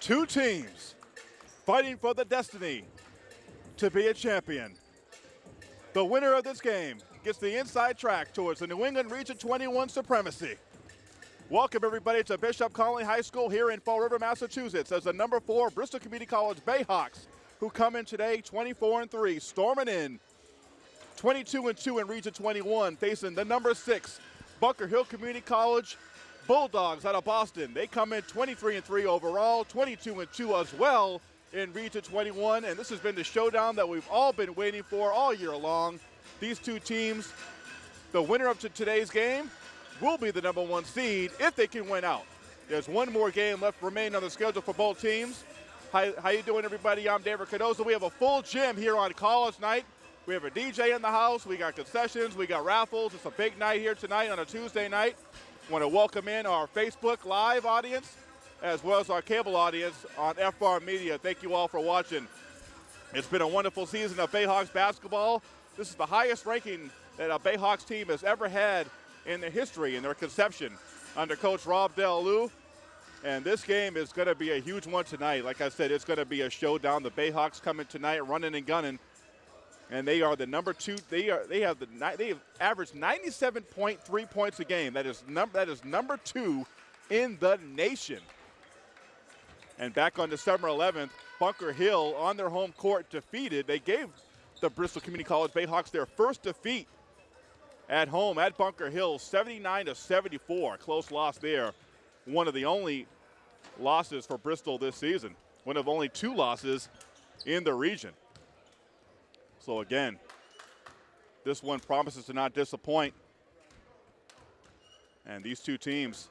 Two teams fighting for the destiny to be a champion. The winner of this game gets the inside track towards the New England Region 21 supremacy. Welcome, everybody, to Bishop Connolly High School here in Fall River, Massachusetts, as the number four Bristol Community College Bayhawks, who come in today 24 and 3, storming in 22 and 2 in Region 21, facing the number six Bunker Hill Community College Bulldogs out of Boston. They come in 23 and 3 overall, 22 and 2 as well in Region 21, and this has been the showdown that we've all been waiting for all year long. These two teams, the winner of today's game will be the number one seed if they can win out. There's one more game left remaining on the schedule for both teams. How, how you doing, everybody? I'm David Cardozo. We have a full gym here on college night. We have a DJ in the house. We got concessions. We got raffles. It's a big night here tonight on a Tuesday night want to welcome in our Facebook Live audience as well as our cable audience on FBAR Media. Thank you all for watching. It's been a wonderful season of Bayhawks basketball. This is the highest ranking that a Bayhawks team has ever had in their history, in their conception, under Coach Rob Del And this game is going to be a huge one tonight. Like I said, it's going to be a showdown. The Bayhawks coming tonight, running and gunning and they are the number two. They are they have the they have averaged 97.3 points a game. That is number that is number two in the nation. And back on December 11th, Bunker Hill on their home court defeated. They gave the Bristol Community College Bayhawks their first defeat at home at Bunker Hill, 79 to 74. Close loss there. One of the only losses for Bristol this season. One of only two losses in the region. So again, this one promises to not disappoint. And these two teams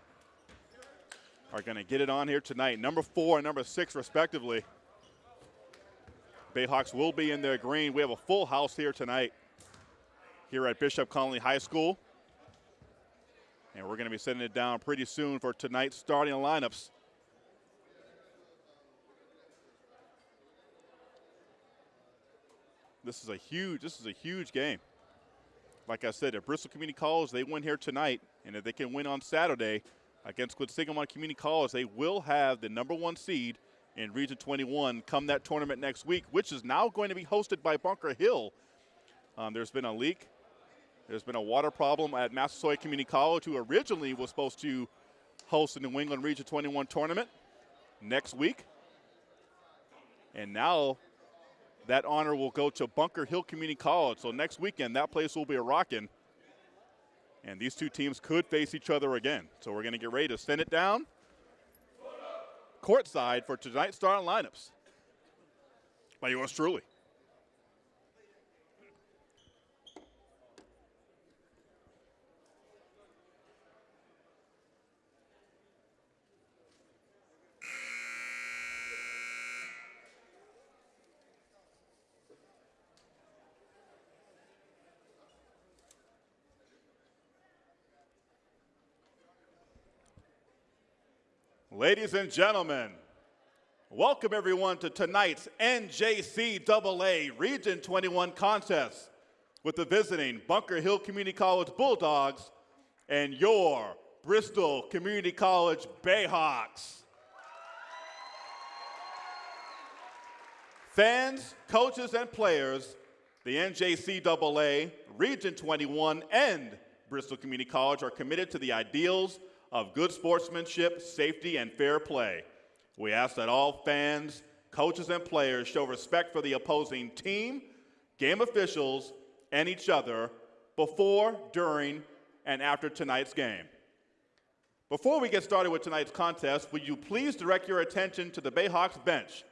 are going to get it on here tonight. Number four and number six, respectively. Bayhawks will be in their green. We have a full house here tonight here at Bishop Connolly High School. And we're going to be sending it down pretty soon for tonight's starting lineups. This is a huge. This is a huge game. Like I said, if Bristol Community College they win here tonight, and if they can win on Saturday against Quinsigamond Community College, they will have the number one seed in Region 21 come that tournament next week, which is now going to be hosted by Bunker Hill. Um, there's been a leak. There's been a water problem at Massasoit Community College, who originally was supposed to host the New England Region 21 tournament next week. And now that honor will go to Bunker Hill Community College. So next weekend, that place will be a rocking. And these two teams could face each other again. So we're going to get ready to send it down courtside for tonight's starting lineups by yours truly. Ladies and gentlemen, welcome everyone to tonight's NJCAA Region 21 contest with the visiting Bunker Hill Community College Bulldogs and your Bristol Community College Bayhawks. Fans, coaches, and players, the NJCAA Region 21 and Bristol Community College are committed to the ideals of good sportsmanship, safety, and fair play. We ask that all fans, coaches, and players show respect for the opposing team, game officials, and each other before, during, and after tonight's game. Before we get started with tonight's contest, would you please direct your attention to the Bayhawks bench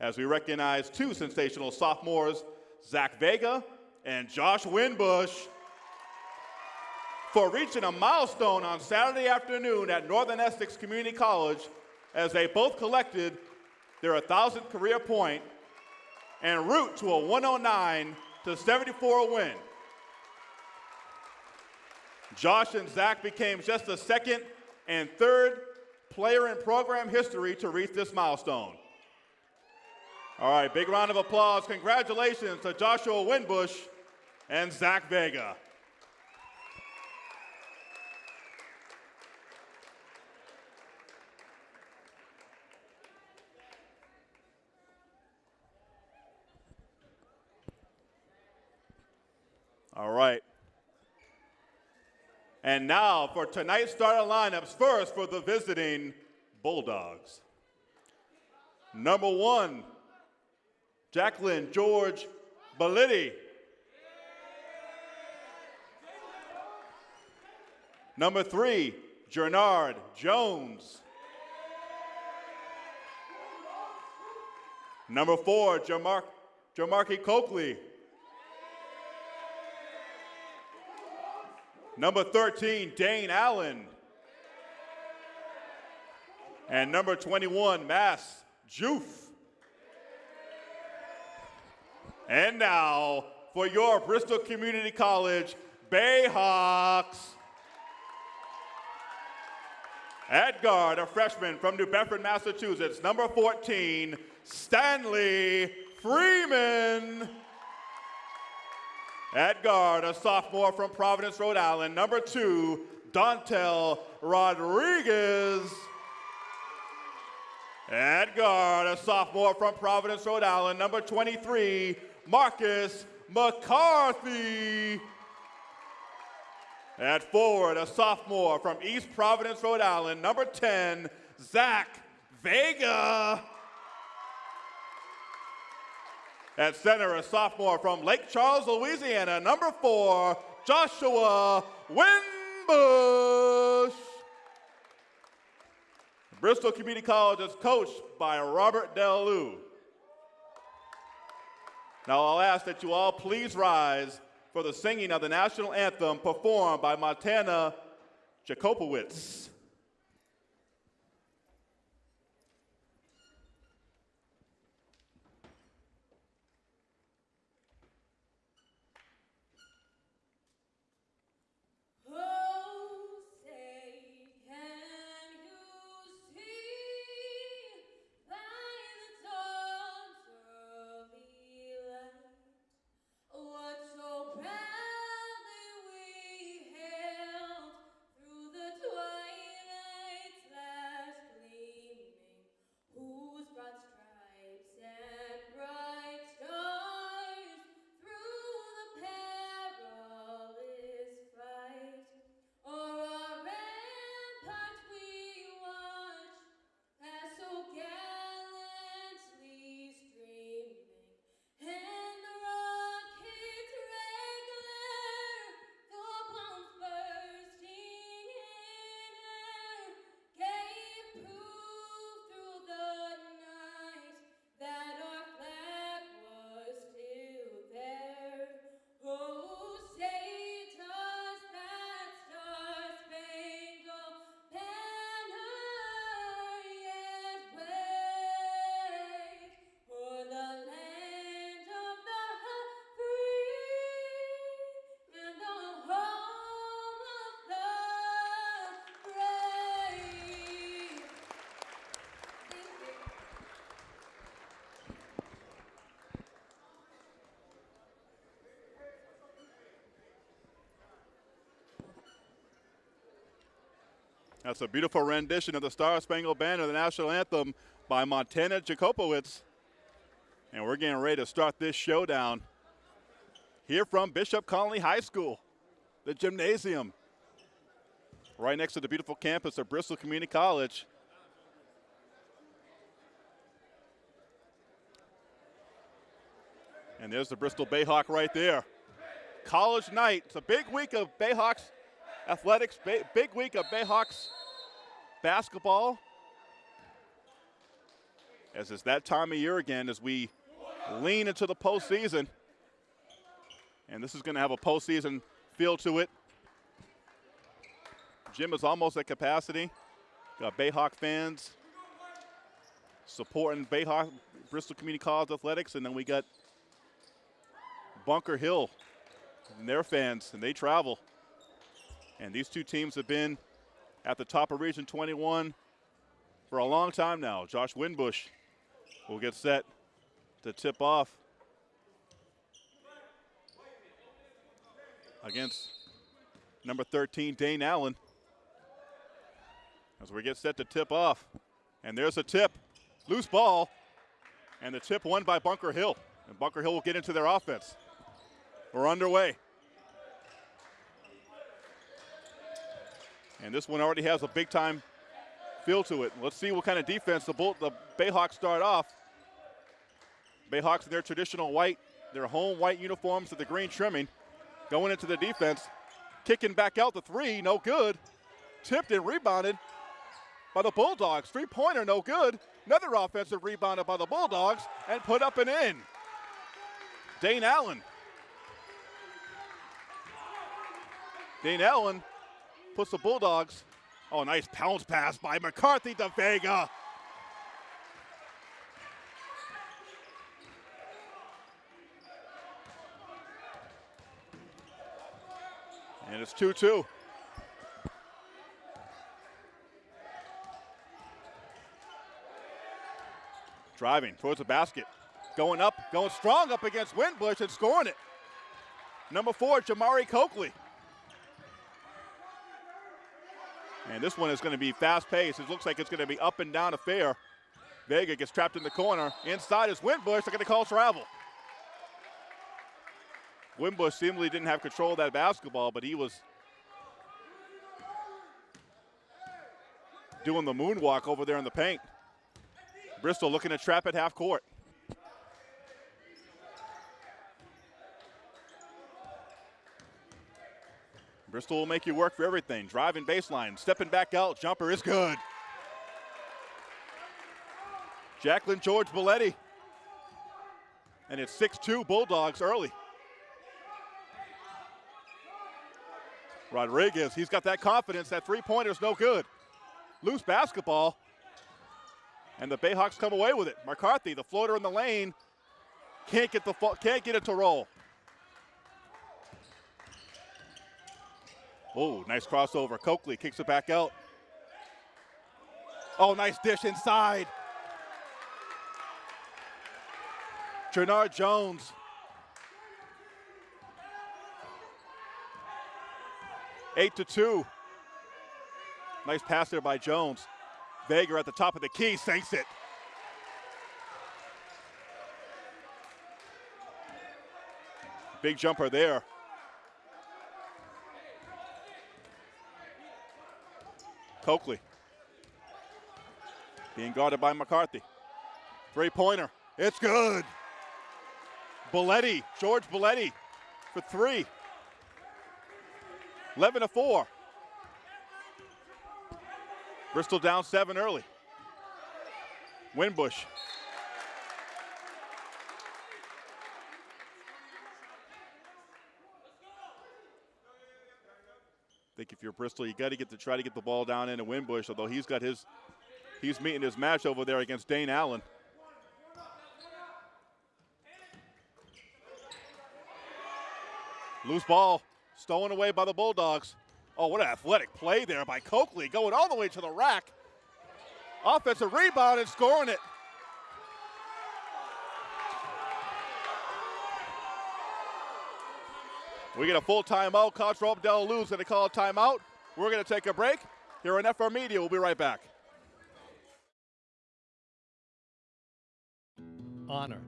as we recognize two sensational sophomores, Zach Vega and Josh Winbush for reaching a milestone on Saturday afternoon at Northern Essex Community College as they both collected their 1,000th career and route to a 109 to 74 win. Josh and Zach became just the second and third player in program history to reach this milestone. All right, big round of applause. Congratulations to Joshua Winbush and Zach Vega. All right. And now for tonight's starting lineups, first for the visiting Bulldogs. Number one, Jacqueline George Bellitti. Number three, Jernard Jones. Number four, Jamar- Jamarki Coakley. Number 13, Dane Allen. And number 21, Mass Joof. And now for your Bristol Community College Bayhawks. Guard, a freshman from New Bedford, Massachusetts, number 14, Stanley Freeman. At guard, a sophomore from Providence, Rhode Island, number two, Dontel Rodriguez. At guard, a sophomore from Providence, Rhode Island, number 23, Marcus McCarthy. At forward, a sophomore from East Providence, Rhode Island, number 10, Zach Vega. At center, a sophomore from Lake Charles, Louisiana, number four, Joshua Winbush. Bristol Community College is coached by Robert DeLu. Now I'll ask that you all please rise for the singing of the national anthem performed by Montana Jakopowitz. That's a beautiful rendition of the Star Spangled Banner, the national anthem by Montana Jakopowitz. And we're getting ready to start this showdown here from Bishop Connolly High School, the gymnasium, right next to the beautiful campus of Bristol Community College. And there's the Bristol Bayhawk right there. College night. It's a big week of Bayhawks athletics, big week of Bayhawks basketball. As it's that time of year again as we lean into the postseason. And this is going to have a postseason feel to it. Gym is almost at capacity. Got Bayhawk fans supporting Bayhawk Bristol Community College athletics, and then we got Bunker Hill and their fans, and they travel. And these two teams have been at the top of Region 21 for a long time now. Josh Winbush will get set to tip off against number 13, Dane Allen. As we get set to tip off. And there's a tip. Loose ball. And the tip won by Bunker Hill. And Bunker Hill will get into their offense. We're underway. And this one already has a big time feel to it. Let's see what kind of defense the, Bull, the Bayhawks start off. Bayhawks in their traditional white, their home white uniforms with the green trimming, going into the defense, kicking back out the three, no good. Tipped and rebounded by the Bulldogs. Three pointer, no good. Another offensive rebounded by the Bulldogs and put up and in. Dane Allen. Dane Allen puts the Bulldogs. Oh, nice pounce pass by McCarthy to Vega. And it's 2 2. Driving towards the basket. Going up, going strong up against Winbush and scoring it. Number four, Jamari Coakley. And this one is going to be fast paced. It looks like it's going to be up and down affair. Vega gets trapped in the corner. Inside is Winbush. They're going to call travel. Winbush seemingly didn't have control of that basketball, but he was doing the moonwalk over there in the paint. Bristol looking to trap at half court. Bristol will make you work for everything. Driving baseline, stepping back out, jumper is good. Jacqueline George Belletti. And it's 6-2 Bulldogs early. Rodriguez, he's got that confidence. That three-pointer's no good. Loose basketball. And the Bayhawks come away with it. McCarthy, the floater in the lane, can't get the can't get it to roll. Oh, nice crossover. Coakley kicks it back out. Oh, nice dish inside. Trinard Jones. Eight to two. Nice pass there by Jones. Vega at the top of the key sinks it. Big jumper there. Coakley. Being guarded by McCarthy. Three pointer. It's good. Belletti, George Belletti for three. 11 to 4. Bristol down seven early. Winbush. I think if you're Bristol, you got to get to try to get the ball down into Winbush, although he's got his, he's meeting his match over there against Dane Allen. Loose ball, stolen away by the Bulldogs. Oh, what an athletic play there by Coakley, going all the way to the rack. Offensive rebound and scoring it. We get a full timeout. Coach Rob Lou's going to call a timeout. We're going to take a break. Here on FR Media, we'll be right back. Honor,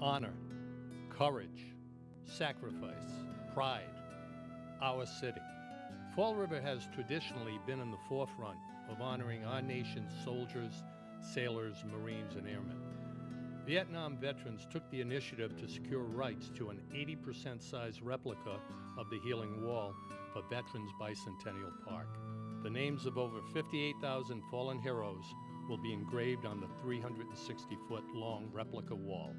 honor, courage, sacrifice, pride, our city. Fall River has traditionally been in the forefront of honoring our nation's soldiers, sailors, Marines, and airmen. Vietnam veterans took the initiative to secure rights to an 80% size replica of the Healing Wall for Veterans Bicentennial Park. The names of over 58,000 fallen heroes will be engraved on the 360 foot long replica wall.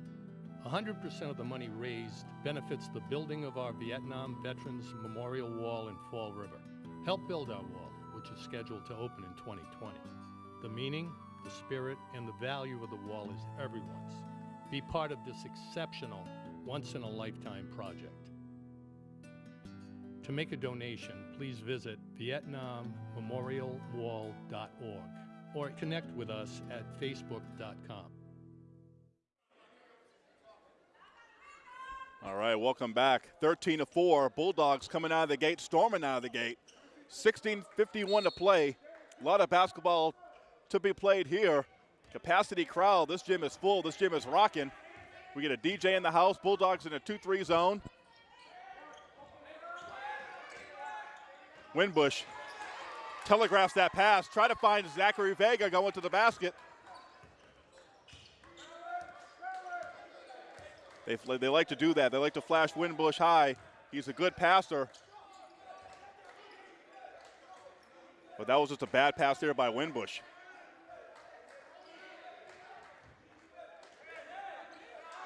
100% of the money raised benefits the building of our Vietnam Veterans Memorial Wall in Fall River. Help build our wall, which is scheduled to open in 2020. The meaning, the spirit, and the value of the wall is everyone's. Be part of this exceptional, once in a lifetime project. To make a donation, please visit VietnamMemorialWall.org or connect with us at Facebook.com. All right, welcome back. 13 to 4. Bulldogs coming out of the gate, storming out of the gate. 16:51 to play. A lot of basketball to be played here. Capacity crowd. This gym is full. This gym is rocking. We get a DJ in the house. Bulldogs in a 2-3 zone. Winbush telegraphs that pass. Try to find Zachary Vega going to the basket. They, they like to do that. They like to flash Winbush high. He's a good passer. But that was just a bad pass there by Winbush.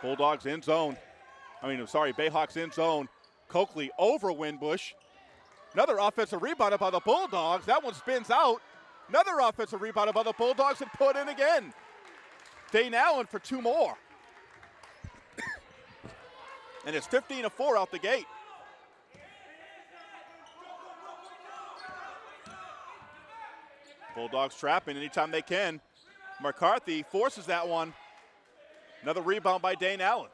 Bulldogs in zone. I mean, I'm sorry, Bayhawks in zone. Coakley over Winbush. Another offensive rebound by the Bulldogs. That one spins out. Another offensive rebound by the Bulldogs and put in again. Dane Allen for two more. and it's 15 to 4 out the gate. Bulldogs trapping anytime they can. McCarthy forces that one. Another rebound by Dane Allen.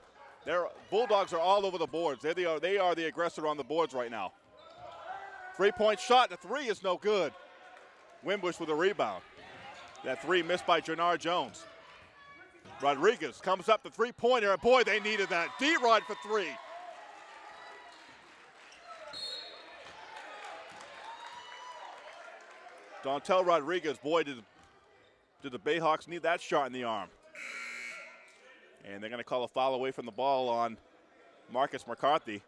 Their Bulldogs are all over the boards. They are, they are the aggressor on the boards right now. Three-point shot. The three is no good. Winbush with a rebound. That three missed by Jannard Jones. Rodriguez comes up the three-pointer, boy, they needed that. D-Rod for three. Dontel Rodriguez, boy, did, did the Bayhawks need that shot in the arm. And they're going to call a foul away from the ball on Marcus McCarthy.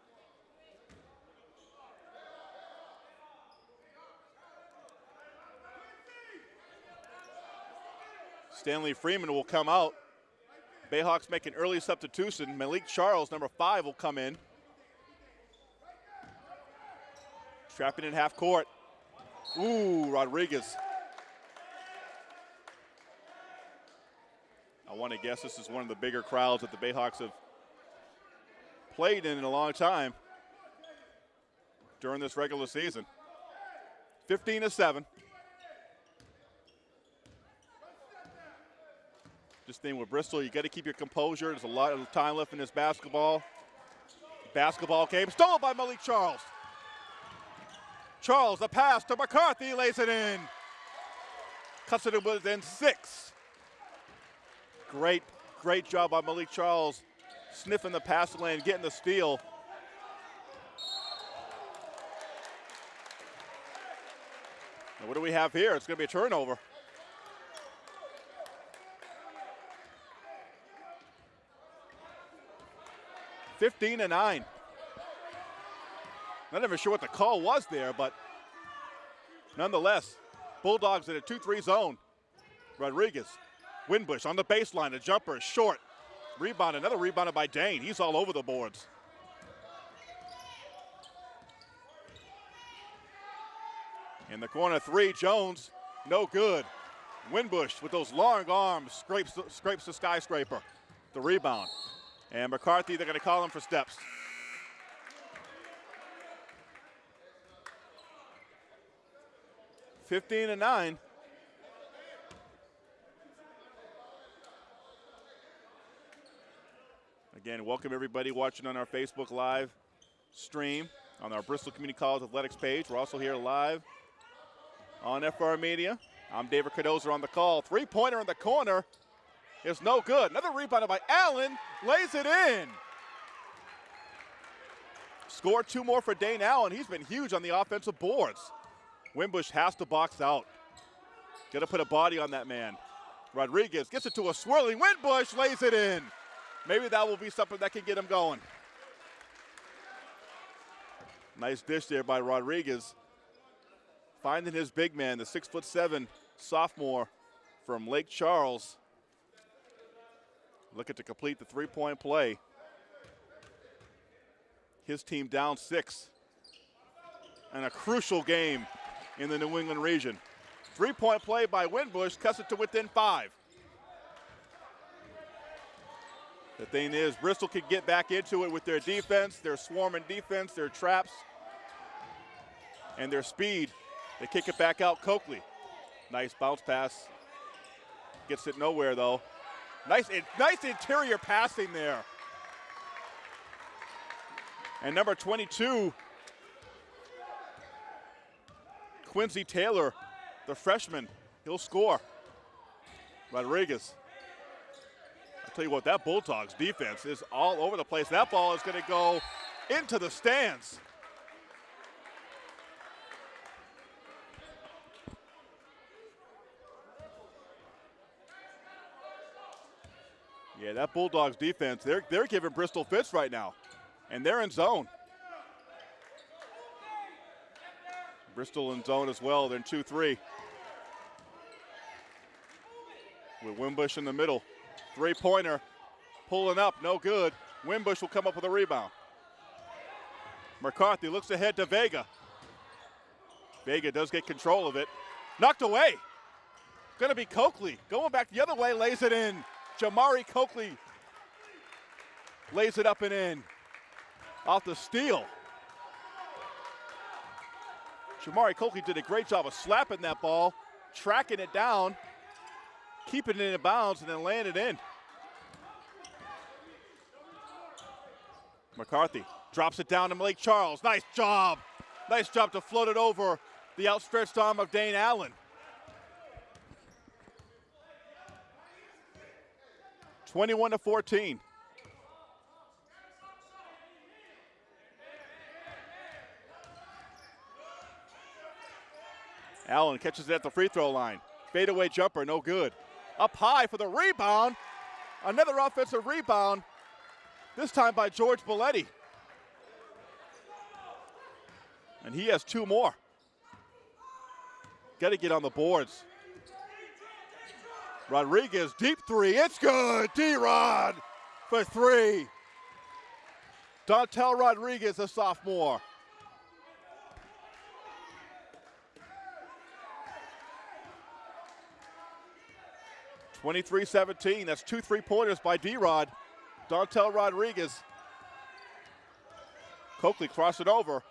Stanley Freeman will come out. Bayhawks make an early substitution. Malik Charles, number five, will come in. Trapping in half court. Ooh, Rodriguez. I want to guess this is one of the bigger crowds that the Bayhawks have played in in a long time during this regular season. 15 to 7. Just thing with Bristol, you got to keep your composure. There's a lot of time left in this basketball. Basketball game stolen by Malik Charles. Charles, the pass to McCarthy, lays it in. Cuts it within six. Great, great job by Malik Charles, sniffing the pass lane, getting the steal. What do we have here? It's going to be a turnover. Fifteen to nine. Not even sure what the call was there, but nonetheless, Bulldogs in a 2-3 zone. Rodriguez, Winbush on the baseline, a jumper short. Rebound, another rebounded by Dane. He's all over the boards. In the corner three, Jones, no good. Winbush with those long arms scrapes, scrapes the skyscraper. The rebound. And McCarthy, they're going to call him for steps. 15 and 9. Again, welcome everybody watching on our Facebook Live stream on our Bristol Community College Athletics page. We're also here live on FR Media. I'm David Cardozo on the call. Three pointer in the corner is no good. Another rebound by Allen, lays it in. Score two more for Dane Allen. He's been huge on the offensive boards. Winbush has to box out. Got to put a body on that man. Rodriguez gets it to a swirling Winbush, lays it in. Maybe that will be something that can get him going. Nice dish there by Rodriguez. Finding his big man, the six foot seven sophomore from Lake Charles. Looking to complete the three point play. His team down six. And a crucial game in the New England region. Three point play by Winbush cuts it to within five. The thing is, Bristol can get back into it with their defense, their swarming defense, their traps, and their speed. They kick it back out. Coakley. Nice bounce pass. Gets it nowhere though. Nice, nice interior passing there. And number 22, Quincy Taylor, the freshman, he'll score. Rodriguez. Tell you what, that Bulldogs defense is all over the place. That ball is going to go into the stands. Yeah, that Bulldogs defense, they're, they're giving Bristol fits right now, and they're in zone. Bristol in zone as well. They're in 2 3. With Winbush in the middle. Three pointer. Pulling up, no good. Winbush will come up with a rebound. McCarthy looks ahead to Vega. Vega does get control of it. Knocked away. Going to be Coakley. Going back the other way, lays it in. Jamari Coakley lays it up and in. Off the steal. Jamari Coakley did a great job of slapping that ball, tracking it down, keeping it in the bounds, and then land it in. McCarthy drops it down to Malik Charles. Nice job. Nice job to float it over the outstretched arm of Dane Allen. 21 to 14. Allen catches it at the free throw line. Fadeaway jumper, no good. Up high for the rebound. Another offensive rebound, this time by George Belletti. And he has two more. Got to get on the boards. Rodriguez, deep three. It's good. D Rod for three. Dontel Rodriguez, a sophomore. 23-17. That's two three-pointers by D-Rod. Dontel Rodriguez. Coakley cross it over.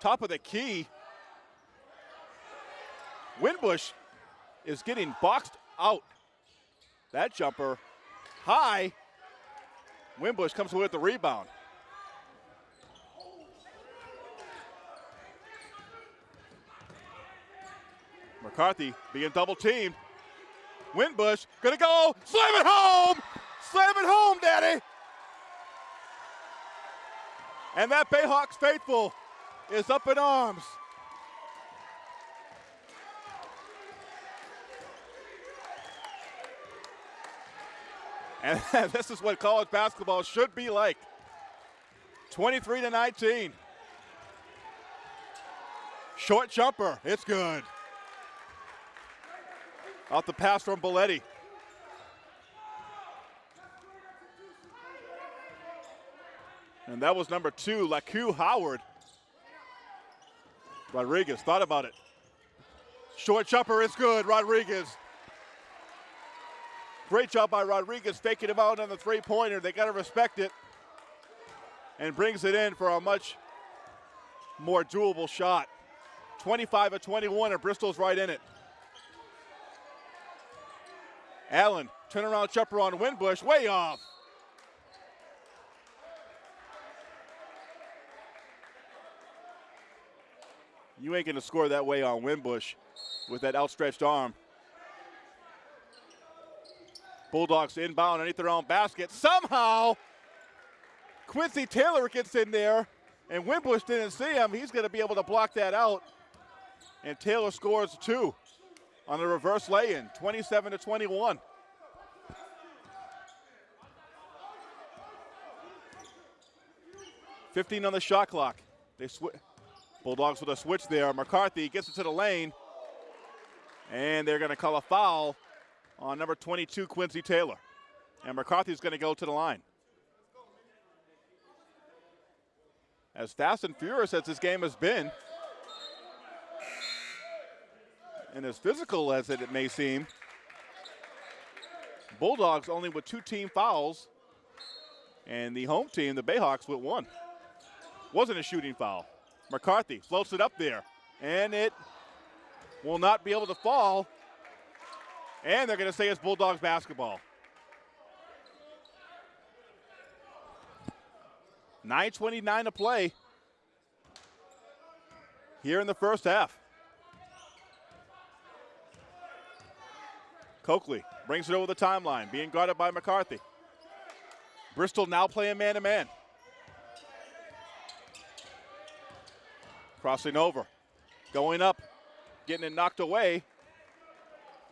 Top of the key. Winbush is getting boxed out. That jumper high. Winbush comes away with the rebound. McCarthy being double teamed. Winbush gonna go, slam it home, slam it home, Daddy. And that Bayhawks faithful is up in arms. And this is what college basketball should be like. 23 to 19. Short jumper, it's good. Off the pass from Belletti. And that was number two, Laku Howard. Rodriguez thought about it. Short chopper is good, Rodriguez. Great job by Rodriguez faking him out on the three pointer. They got to respect it. And brings it in for a much more doable shot. 25 of 21, and Bristol's right in it. Allen, turnaround jumper on Winbush, way off. You ain't going to score that way on Winbush with that outstretched arm. Bulldogs inbound underneath their own basket. Somehow, Quincy Taylor gets in there, and Winbush didn't see him. He's going to be able to block that out. And Taylor scores two on a reverse lay-in, 27 to 21. Fifteen on the shot clock. They Bulldogs with a switch there. McCarthy gets it to the lane, and they're going to call a foul on number 22, Quincy Taylor. And McCarthy's going to go to the line. As fast and furious as this game has been, and as physical as it may seem, Bulldogs only with two team fouls, and the home team, the Bayhawks, with one. Wasn't a shooting foul. McCarthy floats it up there, and it will not be able to fall. And they're going to say it's Bulldogs basketball. 9.29 to play here in the first half. Coakley brings it over the timeline, being guarded by McCarthy. Bristol now playing man to man. Crossing over, going up, getting it knocked away.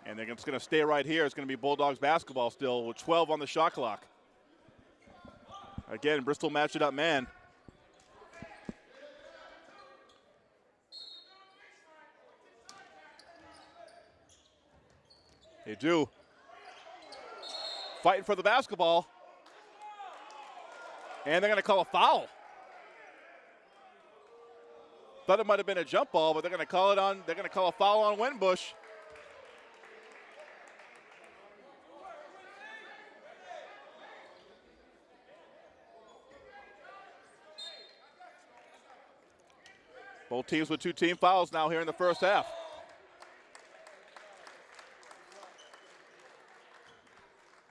And they're just going to stay right here. It's going to be Bulldogs basketball still with 12 on the shot clock. Again, Bristol match it up man. They do. Fighting for the basketball. And they're going to call a foul. Thought it might have been a jump ball, but they're going to call it on. They're going to call a foul on Winbush. Both teams with two team fouls now here in the first half.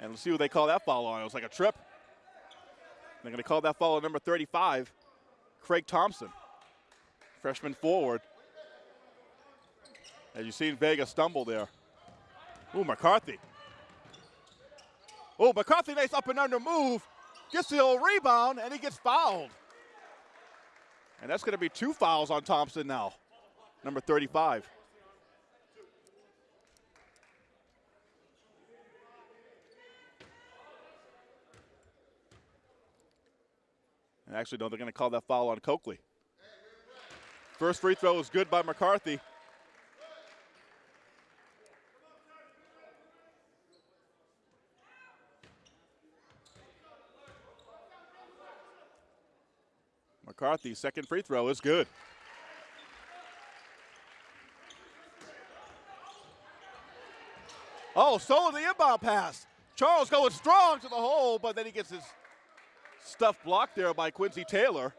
And let's see what they call that foul on. It was like a trip. They're going to call that foul on number 35, Craig Thompson, freshman forward. As you seen Vega stumble there. Ooh, McCarthy. Oh, McCarthy, nice up and under move. Gets the old rebound, and he gets fouled. And that's going to be two fouls on Thompson now, number 35. Actually, no, they're going to call that foul on Coakley. First free throw is good by McCarthy. McCarthy, second free throw is good. Oh, solo the inbound pass. Charles going strong to the hole, but then he gets his stuff blocked there by Quincy Taylor.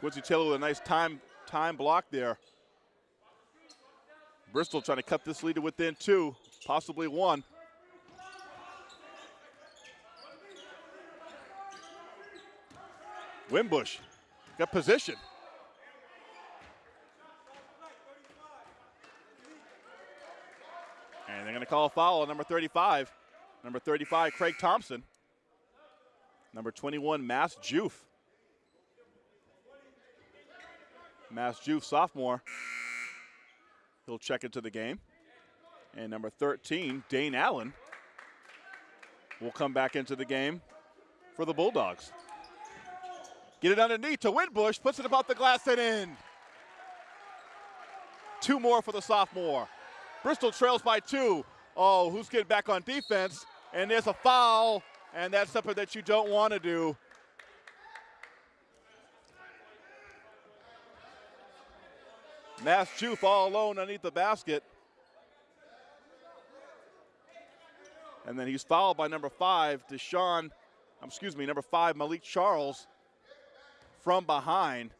Quincy Taylor with a nice time time block there. Bristol trying to cut this lead to within two, possibly one. Winbush got position. And they're going to call a foul on number 35. Number 35, Craig Thompson. Number 21, Mass Joof. Mass Joof, sophomore. He'll check into the game. And number 13, Dane Allen, will come back into the game for the Bulldogs. Get it underneath to Winbush, puts it about the glass and in. Two more for the sophomore. Bristol trails by two. Oh, who's getting back on defense? And there's a foul, and that's something that you don't want to do. Mass Juve all alone underneath the basket. And then he's fouled by number five, Deshaun, um, excuse me, number five, Malik Charles from behind.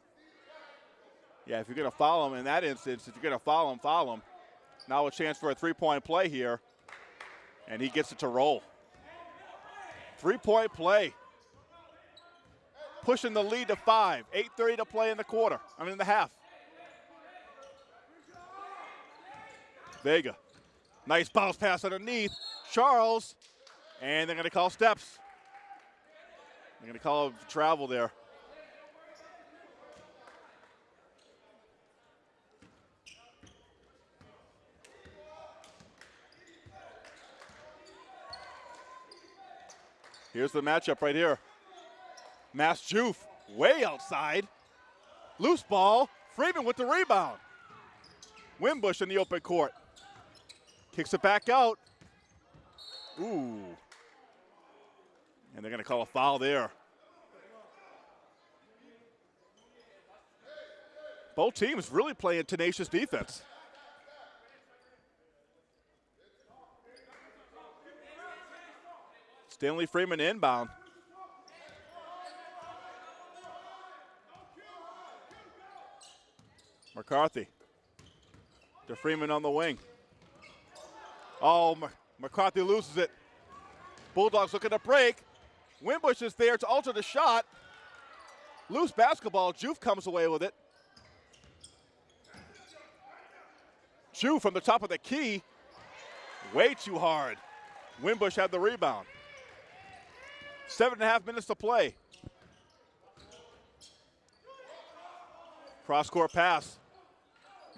Yeah, if you're going to follow him in that instance, if you're going to follow him, follow him. Now a chance for a three-point play here, and he gets it to roll. Three-point play. Pushing the lead to five. 8.30 to play in the quarter. I mean, in the half. Vega. Nice bounce pass underneath. Charles. And they're going to call steps. They're going to call travel there. Here's the matchup right here. Mass Joof way outside. Loose ball. Freeman with the rebound. Winbush in the open court. Kicks it back out. Ooh. And they're going to call a foul there. Both teams really playing tenacious defense. Stanley Freeman inbound. McCarthy to Freeman on the wing. Oh, McCarthy loses it. Bulldogs looking to break. Winbush is there to alter the shot. Loose basketball. Juve comes away with it. Juve from the top of the key. Way too hard. Winbush had the rebound. Seven and a half minutes to play. Cross court pass.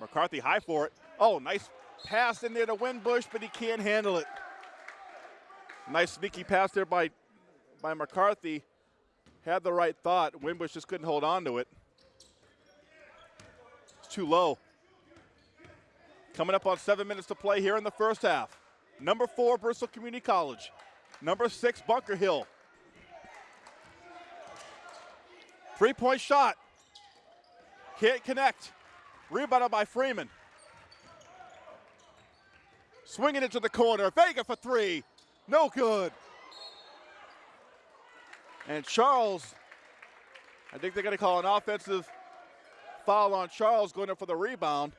McCarthy high for it. Oh, nice pass in there to Winbush, but he can't handle it. Nice sneaky pass there by, by McCarthy. Had the right thought. Winbush just couldn't hold on to it. It's too low. Coming up on seven minutes to play here in the first half. Number four, Bristol Community College. Number six, Bunker Hill. Three point shot. Can't connect. Rebounded by Freeman. Swinging into the corner. Vega for three. No good. And Charles, I think they're going to call an offensive foul on Charles going up for the rebound.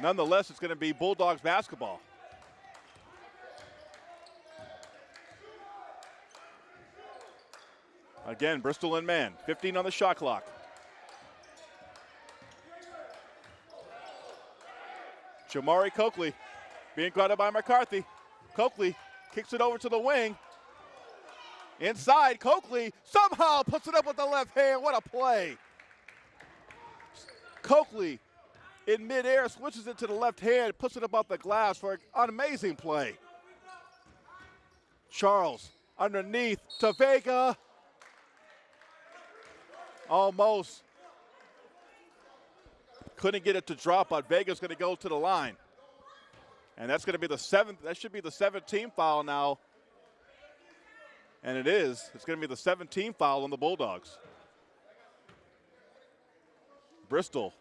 Nonetheless, it's going to be Bulldogs basketball. Again, Bristol in man. 15 on the shot clock. Jamari Coakley being guarded by McCarthy. Coakley kicks it over to the wing. Inside, Coakley somehow puts it up with the left hand. What a play. Coakley in midair switches it to the left hand, puts it above the glass for an amazing play. Charles underneath to Vega. Almost. Couldn't get it to drop, but Vega's going to go to the line. And that's going to be the seventh, that should be the 17th foul now. And it is. It's going to be the 17th foul on the Bulldogs. Bristol,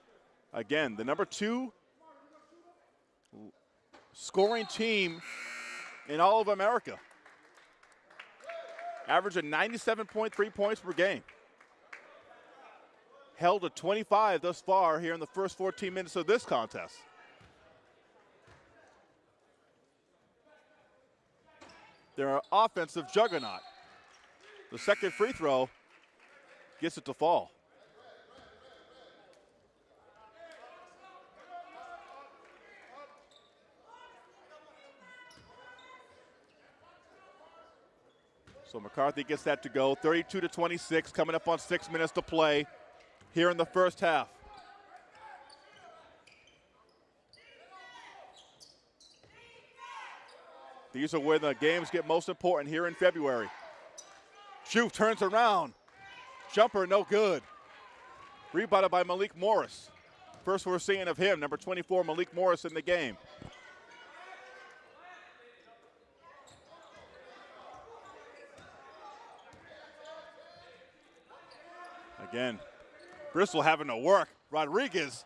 again, the number two scoring team in all of America. Averaging 97.3 points per game held to 25 thus far here in the first 14 minutes of this contest. Their offensive juggernaut. The second free throw gets it to fall. So McCarthy gets that to go. 32 to 26, coming up on six minutes to play here in the first half. These are where the games get most important here in February. Joof turns around. Jumper no good. Rebounded by Malik Morris. First we're seeing of him, number 24, Malik Morris in the game. Again, Bristol having to work. Rodriguez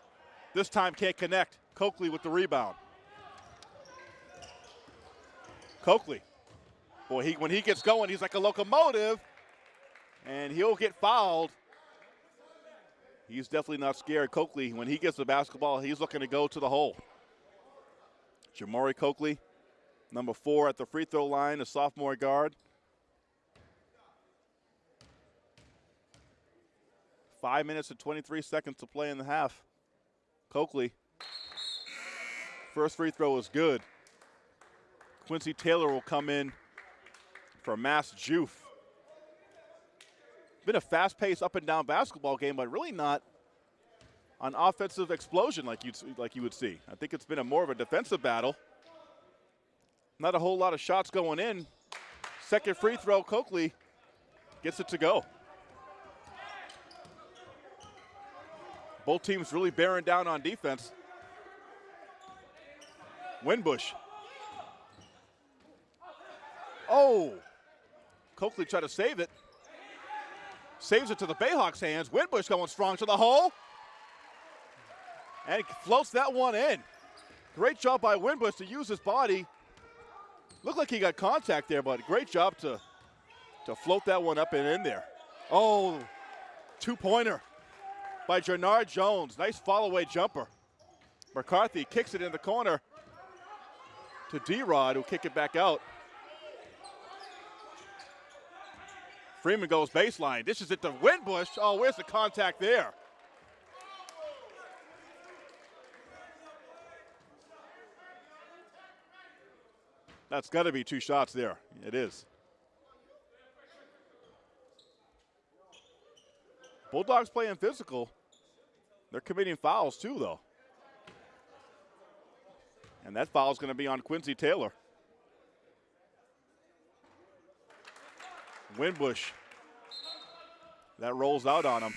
this time can't connect. Coakley with the rebound. Coakley. Boy, he, when he gets going, he's like a locomotive, and he'll get fouled. He's definitely not scared. Coakley, when he gets the basketball, he's looking to go to the hole. Jamari Coakley, number four at the free throw line, a sophomore guard. Five minutes and 23 seconds to play in the half. Coakley. First free throw is good. Quincy Taylor will come in for Mass Joof. Been a fast-paced up and down basketball game, but really not an offensive explosion like you'd like you would see. I think it's been a more of a defensive battle. Not a whole lot of shots going in. Second free throw, Coakley gets it to go. Both teams really bearing down on defense. Winbush. Oh, Coakley tried to save it. Saves it to the Bayhawks' hands. Winbush going strong to the hole. And floats that one in. Great job by Winbush to use his body. Looked like he got contact there, but great job to, to float that one up and in there. Oh, two-pointer by Jernard Jones. Nice follow away jumper. McCarthy kicks it in the corner to D-Rod, who kick it back out. Freeman goes baseline. This is it to Winbush. Oh, where's the contact there? That's got to be two shots there. It is. Bulldogs playing physical. They're committing fouls too, though. And that foul is going to be on Quincy Taylor. Winbush. That rolls out on him.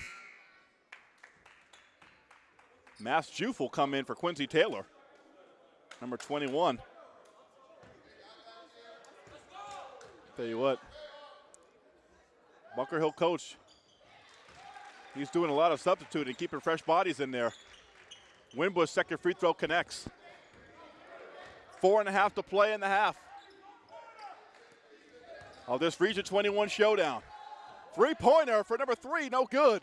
Mass Joof will come in for Quincy Taylor, number 21. Tell you what, Bunker Hill coach, he's doing a lot of substituting, keeping fresh bodies in there. Winbush second free throw connects. Four and a half to play in the half of this Region 21 showdown. Three pointer for number three, no good.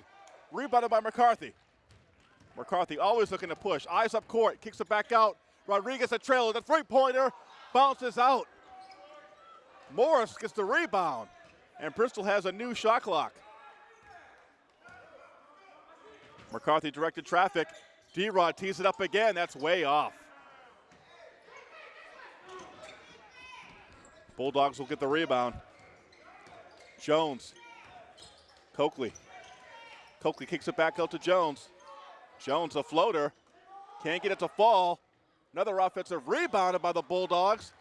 Rebounded by McCarthy. McCarthy always looking to push. Eyes up court, kicks it back out. Rodriguez a trailer. The three pointer bounces out. Morris gets the rebound. And Bristol has a new shot clock. McCarthy directed traffic. D Rod tees it up again. That's way off. Bulldogs will get the rebound. Jones. Coakley. Coakley kicks it back out to Jones. Jones, a floater. Can't get it to fall. Another offensive rebounded by the Bulldogs.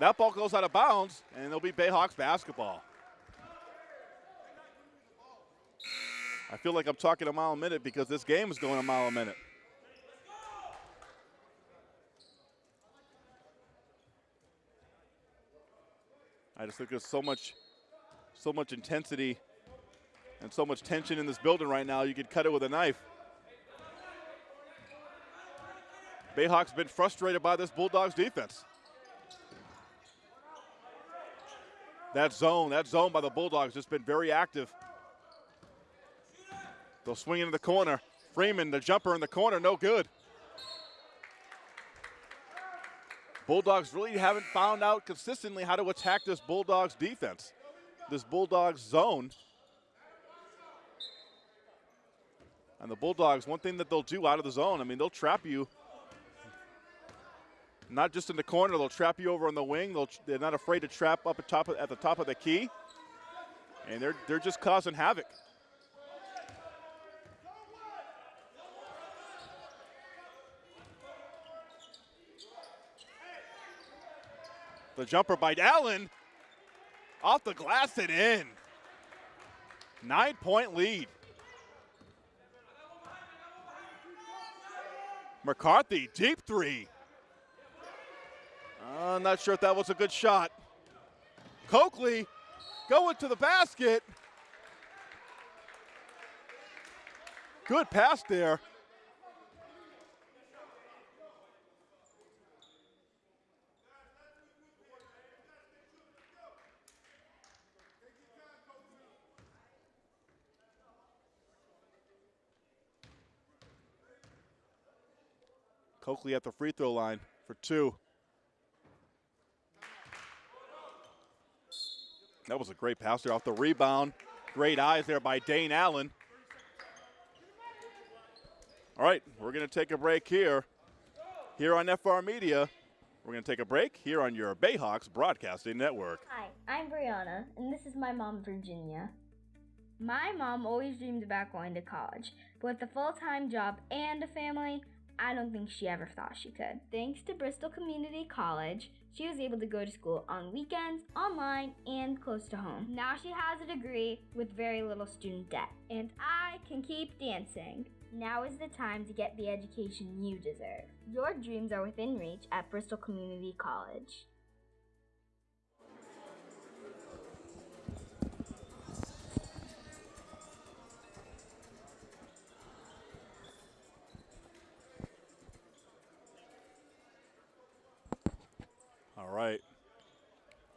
That ball goes out of bounds, and it'll be Bayhawks basketball. I feel like I'm talking a mile a minute because this game is going a mile a minute. I just think there's so much, so much intensity and so much tension in this building right now. You could cut it with a knife. Bayhawks been frustrated by this Bulldogs defense. That zone, that zone by the Bulldogs just been very active. They'll swing into the corner. Freeman, the jumper in the corner, no good. Bulldogs really haven't found out consistently how to attack this Bulldogs defense, this Bulldogs zone. And the Bulldogs, one thing that they'll do out of the zone, I mean, they'll trap you. Not just in the corner, they'll trap you over on the wing. They'll, they're not afraid to trap up at, top at the top of the key. And they're, they're just causing havoc. The jumper by Allen. Off the glass and in. Nine point lead. McCarthy, deep three. I'm not sure if that was a good shot. Coakley going to the basket. Good pass there. Coakley at the free throw line for two. That was a great pass there off the rebound. Great eyes there by Dane Allen. All right, we're going to take a break here. Here on FR Media, we're going to take a break here on your Bayhawks Broadcasting Network. Hi, I'm Brianna, and this is my mom, Virginia. My mom always dreamed about going to college, but with a full time job and a family, I don't think she ever thought she could. Thanks to Bristol Community College, she was able to go to school on weekends, online, and close to home. Now she has a degree with very little student debt. And I can keep dancing. Now is the time to get the education you deserve. Your dreams are within reach at Bristol Community College.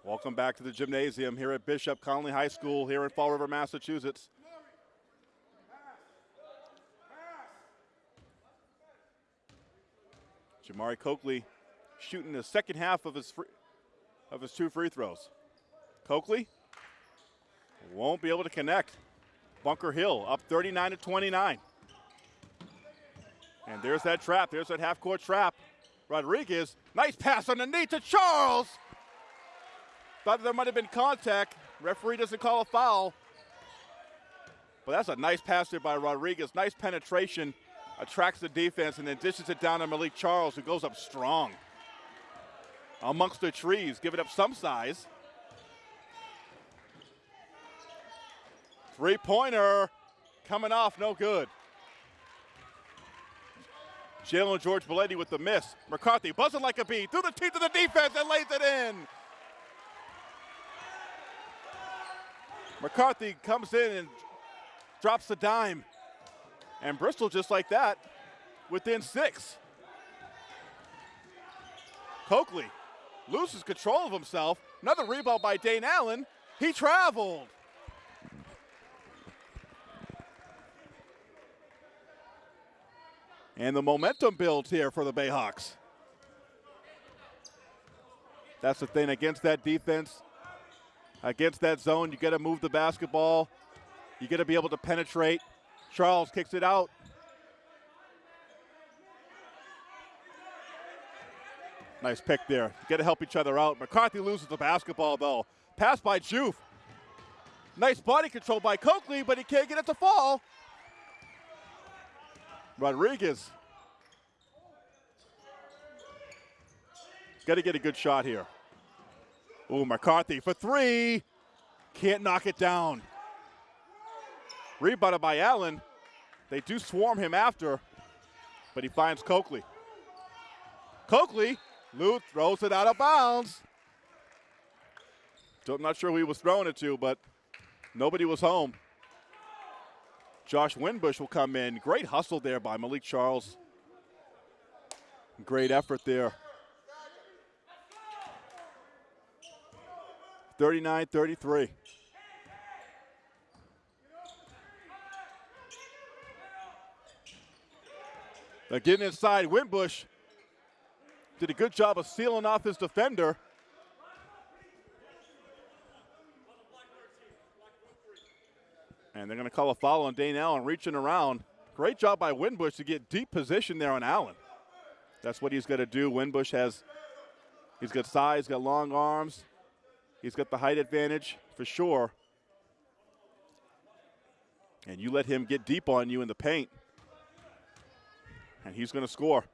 Welcome back to the gymnasium here at Bishop Connolly High School here in Fall River, Massachusetts. Jamari Coakley shooting the second half of his free, of his two free throws. Coakley won't be able to connect. Bunker Hill up 39 to 29. And there's that trap. There's that half court trap. Rodriguez, nice pass underneath to Charles. Thought there might have been contact. Referee doesn't call a foul. But that's a nice pass there by Rodriguez. Nice penetration. Attracts the defense and then dishes it down to Malik Charles, who goes up strong. Amongst the trees, giving up some size. Three pointer coming off, no good. Jalen George Belletti with the miss. McCarthy buzzing like a bee through the teeth of the defense and lays it in. McCarthy comes in and drops the dime. And Bristol, just like that, within six. Coakley loses control of himself. Another rebound by Dane Allen. He traveled. And the momentum builds here for the Bayhawks. That's the thing against that defense, against that zone, you got to move the basketball. You got to be able to penetrate. Charles kicks it out. Nice pick there. Got to help each other out. McCarthy loses the basketball though. Pass by Joof. Nice body control by Coakley, but he can't get it to fall. Rodriguez. Got to get a good shot here. Ooh, McCarthy for three. Can't knock it down. Rebounded by Allen. They do swarm him after, but he finds Coakley. Coakley, Lou throws it out of bounds. I'm not sure who he was throwing it to, but nobody was home. Josh Winbush will come in. Great hustle there by Malik Charles. Great effort there. 39 33. Now getting inside, Winbush did a good job of sealing off his defender. And they're going to call a foul on Dane Allen reaching around. Great job by Winbush to get deep position there on Allen. That's what he's going to do. Winbush has, he's got size, got long arms. He's got the height advantage for sure. And you let him get deep on you in the paint and he's going to score.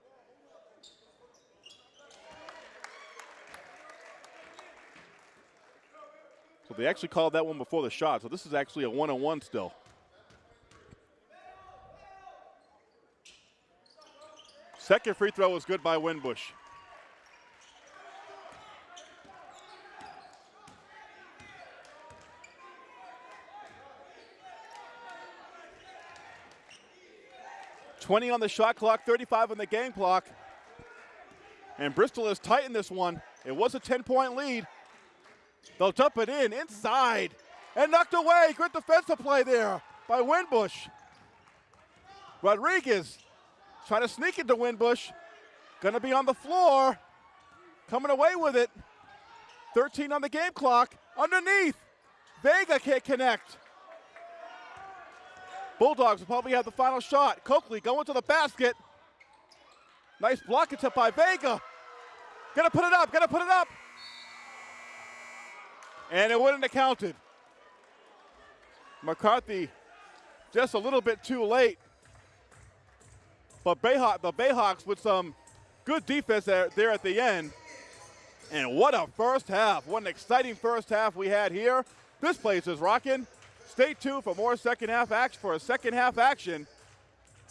So they actually called that one before the shot, so this is actually a one on one still. Second free throw was good by Winbush. 20 on the shot clock, 35 on the game clock. And Bristol has tightened this one. It was a 10 point lead. They'll dump it in inside and knocked away. Good defensive play there by Winbush. Rodriguez trying to sneak into Winbush. To be on the floor. Coming away with it. 13 on the game clock. Underneath. Vega can't connect. Bulldogs will probably have the final shot. Coakley going to the basket. Nice block attempt by Vega. Gonna put it up, gonna put it up. And it wouldn't have counted. McCarthy just a little bit too late. But Bayhawk, the Bayhawks with some good defense there, there at the end. And what a first half. What an exciting first half we had here. This place is rocking. Stay tuned for more second half action for a second half action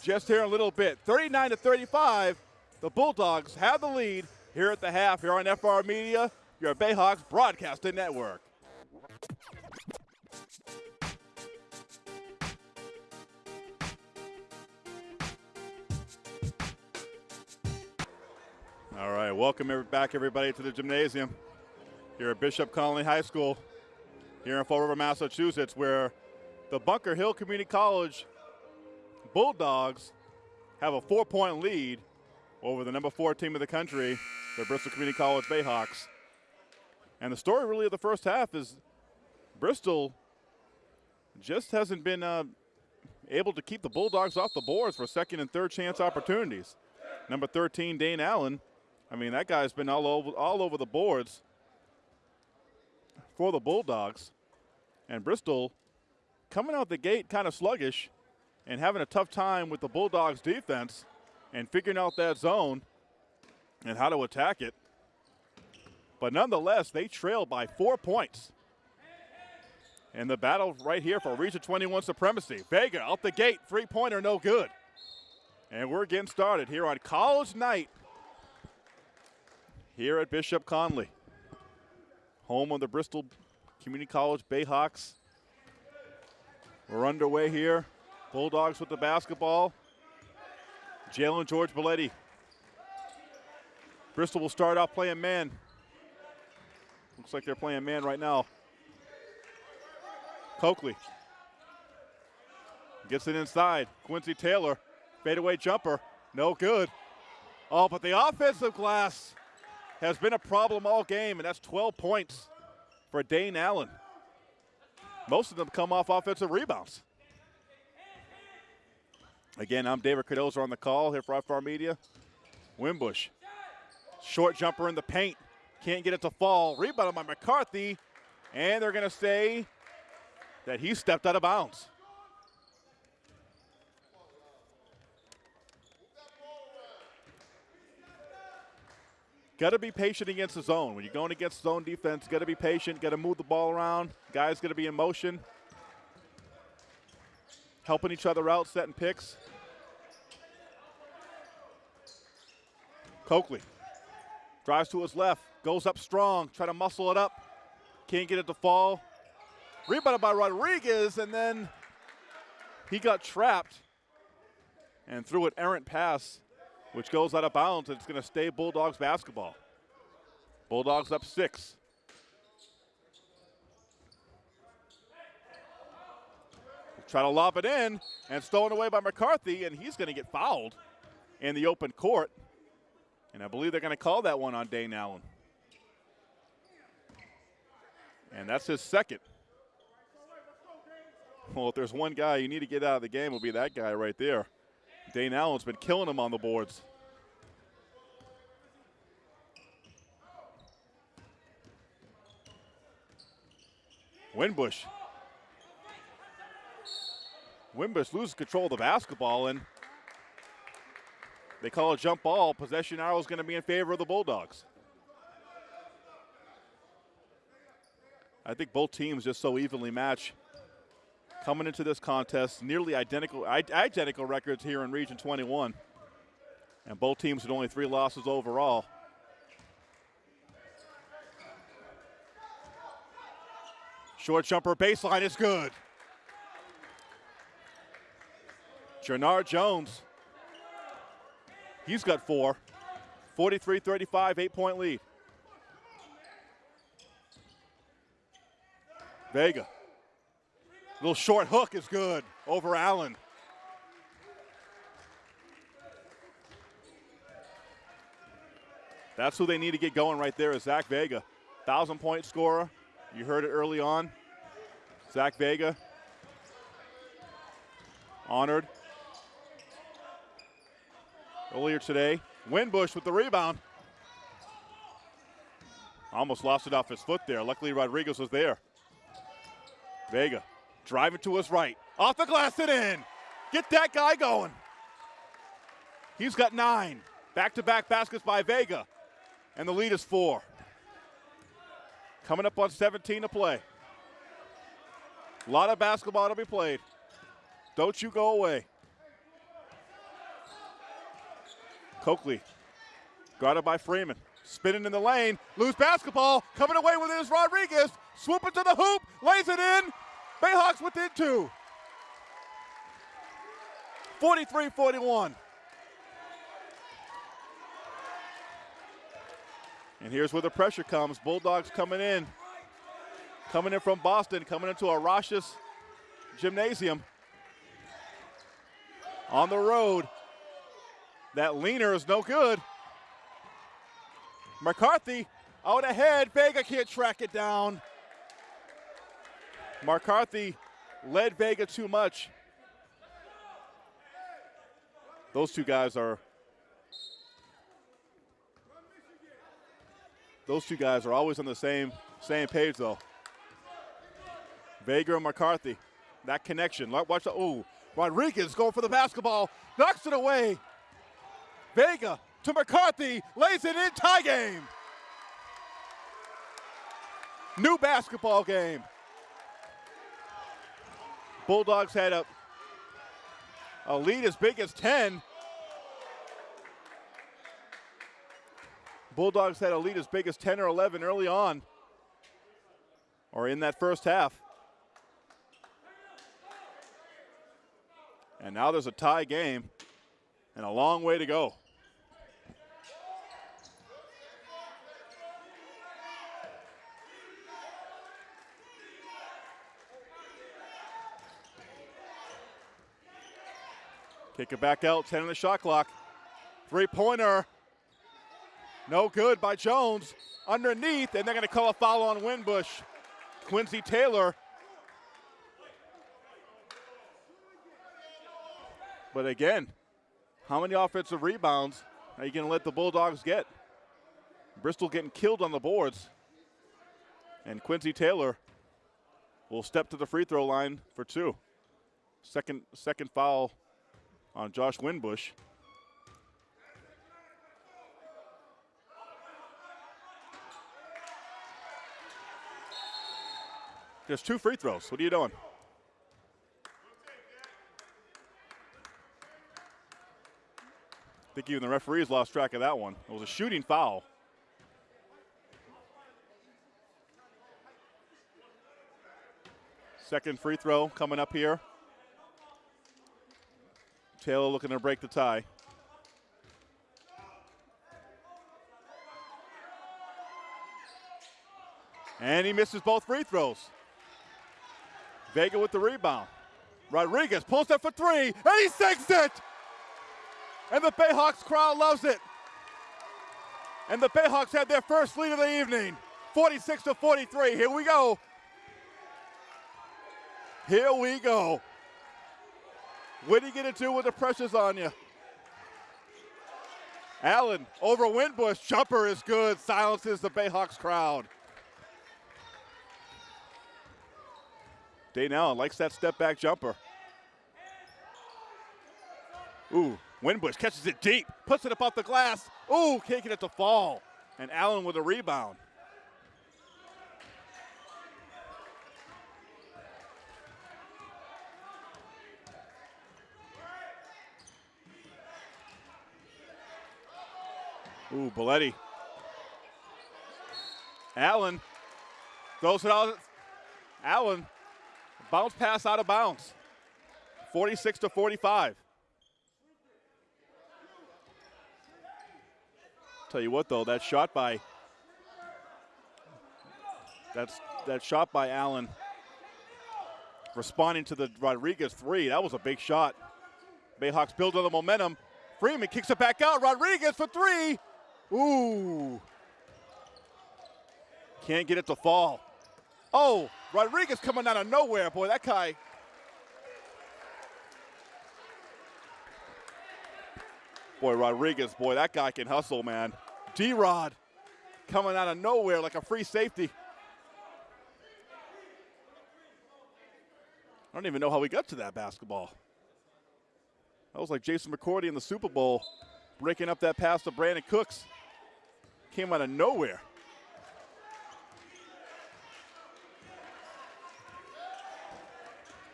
just here in a little bit. 39 to 35, the Bulldogs have the lead here at the half here on FR Media, your Bayhawks broadcasting network. All right, welcome back everybody to the gymnasium here at Bishop Connolly High School here in Fall River, Massachusetts, where the Bunker Hill Community College Bulldogs have a four point lead over the number four team of the country, the Bristol Community College Bayhawks. And the story really of the first half is Bristol just hasn't been uh, able to keep the Bulldogs off the boards for second and third chance opportunities. Number 13, Dane Allen. I mean, that guy's been all over, all over the boards for the Bulldogs. And Bristol coming out the gate kind of sluggish and having a tough time with the Bulldogs defense and figuring out that zone and how to attack it. But nonetheless, they trail by four points. And the battle right here for Region 21 supremacy. Vega out the gate, three pointer, no good. And we're getting started here on college night here at Bishop Connolly, home of the Bristol Community College Bayhawks. We're underway here. Bulldogs with the basketball. Jalen George Belletti. Bristol will start off playing man. Looks like they're playing man right now. Coakley gets it inside. Quincy Taylor, fadeaway jumper, no good. Oh, but the offensive glass has been a problem all game, and that's 12 points for Dane Allen. Most of them come off offensive rebounds. Again, I'm David Cardozo on the call here for FR Media. Winbush, short jumper in the paint, can't get it to fall. Rebounded by McCarthy, and they're going to say that he stepped out of bounds. Got to be patient against the zone. When you're going against zone defense, got to be patient, got to move the ball around. Guys got to be in motion, helping each other out, setting picks. Coakley drives to his left, goes up strong, try to muscle it up, can't get it to fall. Rebounded by Rodriguez, and then he got trapped and threw an errant pass, which goes out of bounds. It's going to stay Bulldogs basketball. Bulldogs up six. Try to lob it in, and stolen away by McCarthy, and he's going to get fouled in the open court. And I believe they're going to call that one on Dane Allen. And that's his second. Well, if there's one guy you need to get out of the game, it'll be that guy right there. Dane Allen's been killing him on the boards. Winbush. Winbush loses control of the basketball, and they call a jump ball. Possession arrow is going to be in favor of the Bulldogs. I think both teams just so evenly match coming into this contest, nearly identical identical records here in Region 21. And both teams with only three losses overall. Short jumper baseline is good. Jernard Jones, he's got four. 43 35, eight point lead. Vega Little short hook is good over Allen. That's who they need to get going right there is Zach Vega. Thousand point scorer. You heard it early on. Zach Vega. Honored. Earlier today. Winbush with the rebound. Almost lost it off his foot there. Luckily Rodriguez was there. Vega Driving to his right. Off the glass and in. Get that guy going. He's got nine. Back to back baskets by Vega. And the lead is four. Coming up on 17 to play. A lot of basketball to be played. Don't you go away. Coakley, guarded by Freeman. Spinning in the lane, lose basketball, coming away with it is Rodriguez. Swooping to the hoop, lays it in, Bayhawks within two. 43 41. And here's where the pressure comes. Bulldogs coming in. Coming in from Boston, coming into a Rochus gymnasium. On the road. That leaner is no good. McCarthy out ahead. Vega can't track it down. McCarthy led Vega too much. Those two guys are those two guys are always on the same same page though. Vega and McCarthy. That connection. Watch the ooh. Rodriguez going for the basketball. Knocks it away. Vega to McCarthy. Lays it in. Tie game. New basketball game. Bulldogs had a, a lead as big as 10. Bulldogs had a lead as big as 10 or 11 early on, or in that first half. And now there's a tie game and a long way to go. Kick it back out, 10 on the shot clock. Three pointer. No good by Jones. Underneath, and they're going to call a foul on Winbush. Quincy Taylor. But again, how many offensive rebounds are you going to let the Bulldogs get? Bristol getting killed on the boards. And Quincy Taylor will step to the free throw line for two. Second, second foul on Josh Winbush. Just two free throws. What are you doing? I think even the referees lost track of that one. It was a shooting foul. Second free throw coming up here. Taylor looking to break the tie. And he misses both free throws. Vega with the rebound. Rodriguez pulls up for three, and he sinks it! And the Bayhawks crowd loves it. And the Bayhawks had their first lead of the evening, 46 to 43. Here we go. Here we go. What are you going to do when the pressure's on you? Allen over Winbush. Jumper is good. Silences the Bayhawks crowd. Dane Allen likes that step back jumper. Ooh, Winbush catches it deep, puts it up off the glass. Ooh, can't get it to fall. And Allen with a rebound. Ooh, Belletti. Allen throws it out. Allen, bounce pass out of bounds. 46 to 45. Tell you what, though, that shot by that's that shot by Allen responding to the Rodriguez three. That was a big shot. Bayhawks build on the momentum. Freeman kicks it back out. Rodriguez for three. Ooh. Can't get it to fall. Oh, Rodriguez coming out of nowhere. Boy, that guy. Boy, Rodriguez, boy, that guy can hustle, man. D Rod coming out of nowhere like a free safety. I don't even know how we got to that basketball. That was like Jason McCourty in the Super Bowl breaking up that pass to Brandin Cooks. Came out of nowhere.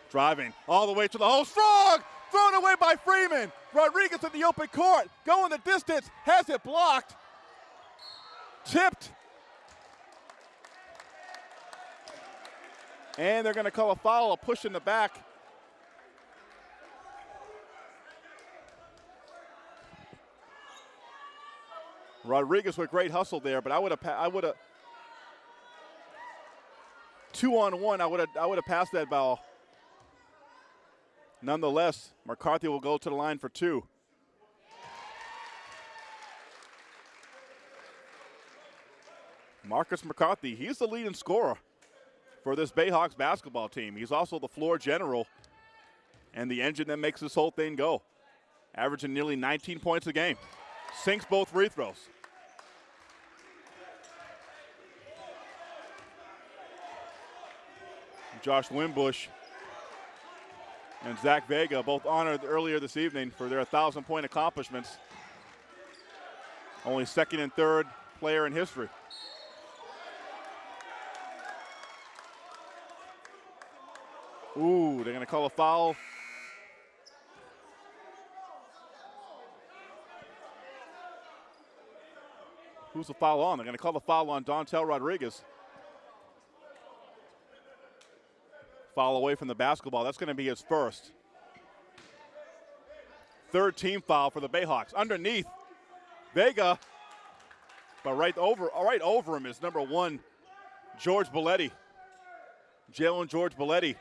Driving all the way to the hole. Strong! Thrown away by Freeman. Rodriguez in the open court. Going the distance. Has it blocked. Tipped. And they're going to call a foul, a push in the back. Rodriguez with great hustle there, but I would have I would have two on one. I would have I would have passed that ball. Nonetheless, McCarthy will go to the line for two. Marcus McCarthy, he's the leading scorer for this Bayhawks basketball team. He's also the floor general and the engine that makes this whole thing go, averaging nearly 19 points a game. Sinks both free throws. Josh Winbush and Zach Vega both honored earlier this evening for their 1,000 point accomplishments. Only second and third player in history. Ooh, they're going to call a foul. Who's the foul on? They're going to call the foul on Dontel Rodriguez. Foul away from the basketball. That's going to be his first. Third team foul for the Bayhawks. Underneath, Vega, but right over, right over him is number one, George Belletti. Jalen George Belletti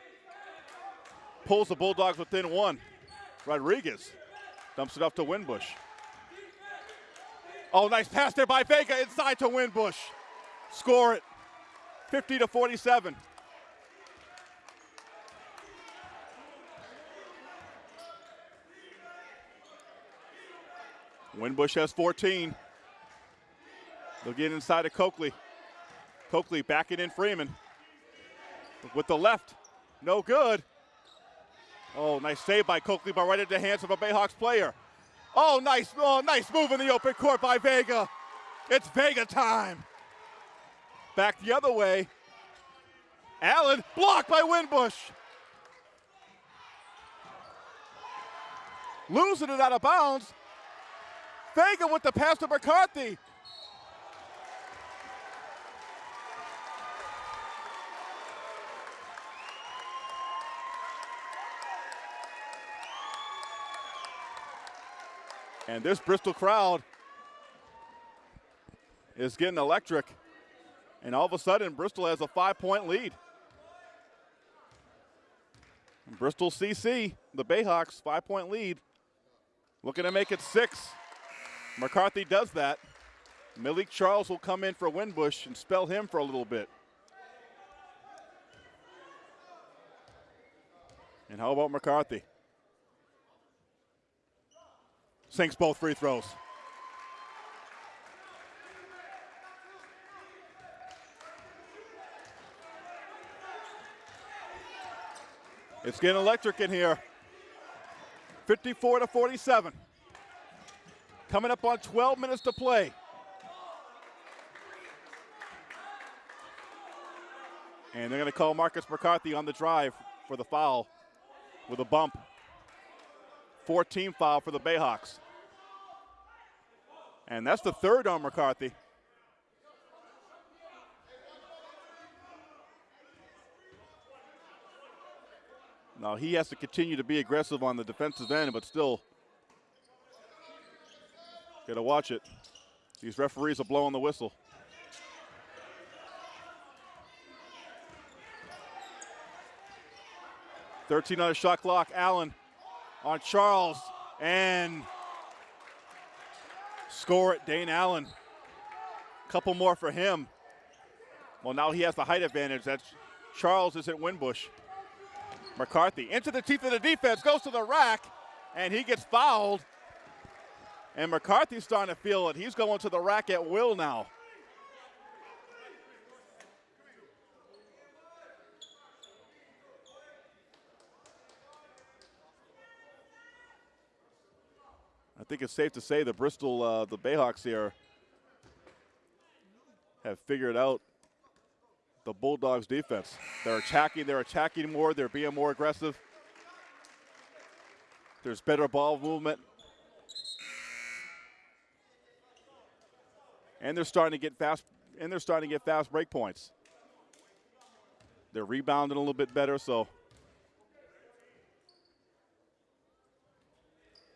pulls the Bulldogs within one. Rodriguez dumps it up to Winbush. Oh, nice pass there by Vega inside to Winbush. Score it. 50 to 47. Winbush has 14. They'll get inside of Coakley. Coakley backing in Freeman. With the left. No good. Oh, nice save by Coakley, but right into the hands of a Bayhawks player. Oh, nice, oh, nice move in the open court by Vega. It's Vega time. Back the other way. Allen blocked by Winbush. Losing it out of bounds. Vega with the pass to McCarthy. And this Bristol crowd is getting electric. And all of a sudden, Bristol has a five point lead. Bristol CC, the Bayhawks, five point lead. Looking to make it six. McCarthy does that. Malik Charles will come in for Winbush and spell him for a little bit. And how about McCarthy? Sinks both free throws. It's getting electric in here. 54 to 47. Coming up on 12 minutes to play. And they're going to call Marcus McCarthy on the drive for the foul with a bump. 14 foul for the Bayhawks. And that's the third on McCarthy. Now he has to continue to be aggressive on the defensive end, but still got to watch it. These referees are blowing the whistle. Thirteen on the shot clock. Allen on Charles and score it, Dane Allen. Couple more for him. Well, now he has the height advantage. That's Charles is at Winbush. McCarthy into the teeth of the defense, goes to the rack, and he gets fouled. And McCarthy's starting to feel it. He's going to the rack at will now. I think it's safe to say the Bristol, uh, the Bayhawks here, have figured out the Bulldogs defense. They're attacking, they're attacking more, they're being more aggressive. There's better ball movement. And they're starting to get fast and they're starting to get fast break points. They're rebounding a little bit better, so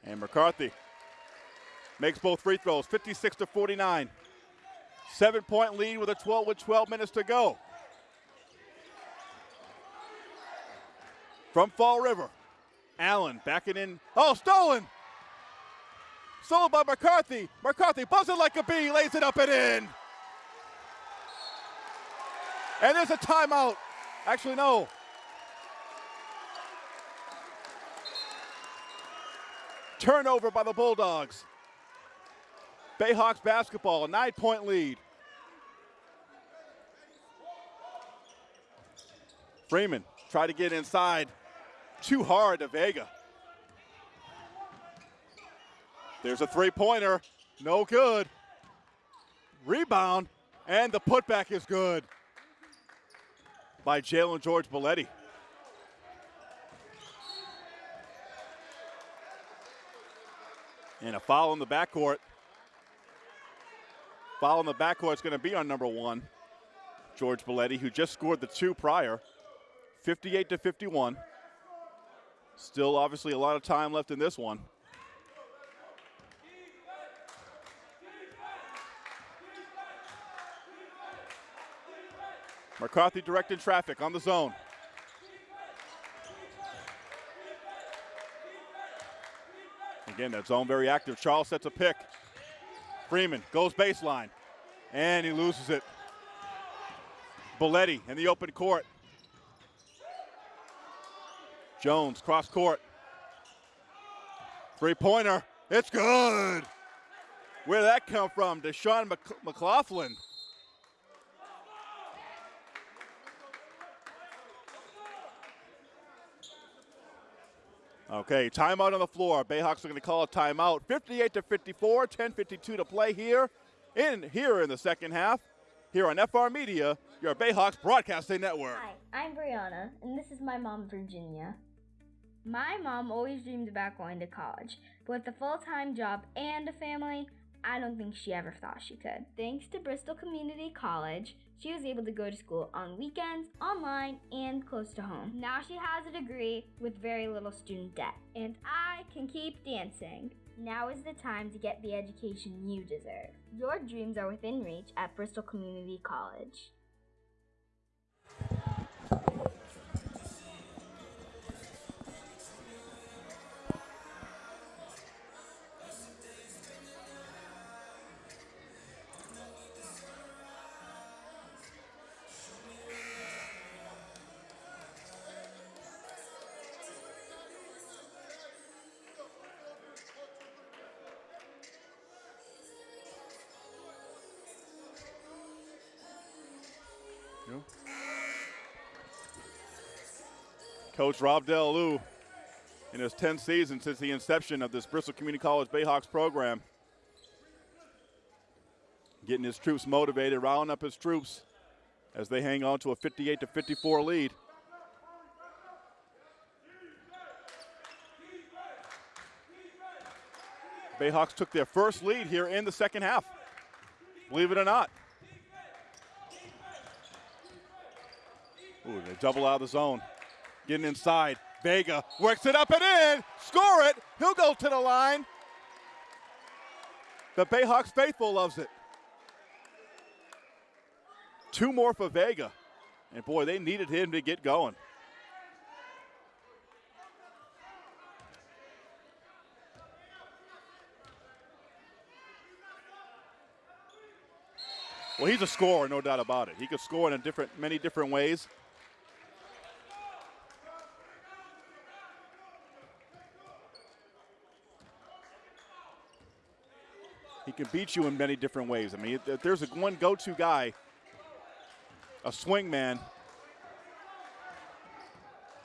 and McCarthy makes both free throws, 56 to 49. Seven point lead with a 12 with 12 minutes to go. From Fall River, Allen backing in. Oh, stolen! Stolen by McCarthy. McCarthy buzzing like a bee, lays it up and in. And there's a timeout. Actually, no. Turnover by the Bulldogs. Bayhawks basketball, a nine point lead. Freeman tried to get inside. Too hard to Vega. There's a three pointer. No good. Rebound. And the putback is good by Jalen George Belletti. And a foul in the backcourt. Foul in the backcourt is going to be on number one, George Belletti, who just scored the two prior, 58 to 51. Still, obviously, a lot of time left in this one. McCarthy directing traffic on the zone. Again, that zone very active. Charles sets a pick. Freeman goes baseline, and he loses it. Belletti in the open court. Jones cross court. Three pointer. It's good. Where'd that come from? Deshaun McLaughlin. Okay, timeout on the floor. Bayhawks are going to call a timeout. 58 to 54, 10:52 to play here in here in the second half. Here on FR Media, your Bayhawks broadcasting network. Hi, I'm Brianna, and this is my mom, Virginia. My mom always dreamed about going to college, but with a full-time job and a family, I don't think she ever thought she could. Thanks to Bristol Community College, she was able to go to school on weekends, online, and close to home. Now she has a degree with very little student debt, and I can keep dancing. Now is the time to get the education you deserve. Your dreams are within reach at Bristol Community College. Coach Rob Lou, in his 10th season since the inception of this Bristol Community College Bayhawks program. Getting his troops motivated, rounding up his troops as they hang on to a 58 to 54 lead. Bayhawks took their first lead here in the second half. Believe it or not. Ooh, they double out of the zone. Getting inside. Vega works it up and in. Score it. He'll go to the line. The Bayhawks faithful loves it. Two more for Vega. And boy, they needed him to get going. Well, he's a scorer, no doubt about it. He could score in a different, many different ways. Can beat you in many different ways. I mean, if there's a one go-to guy, a swing man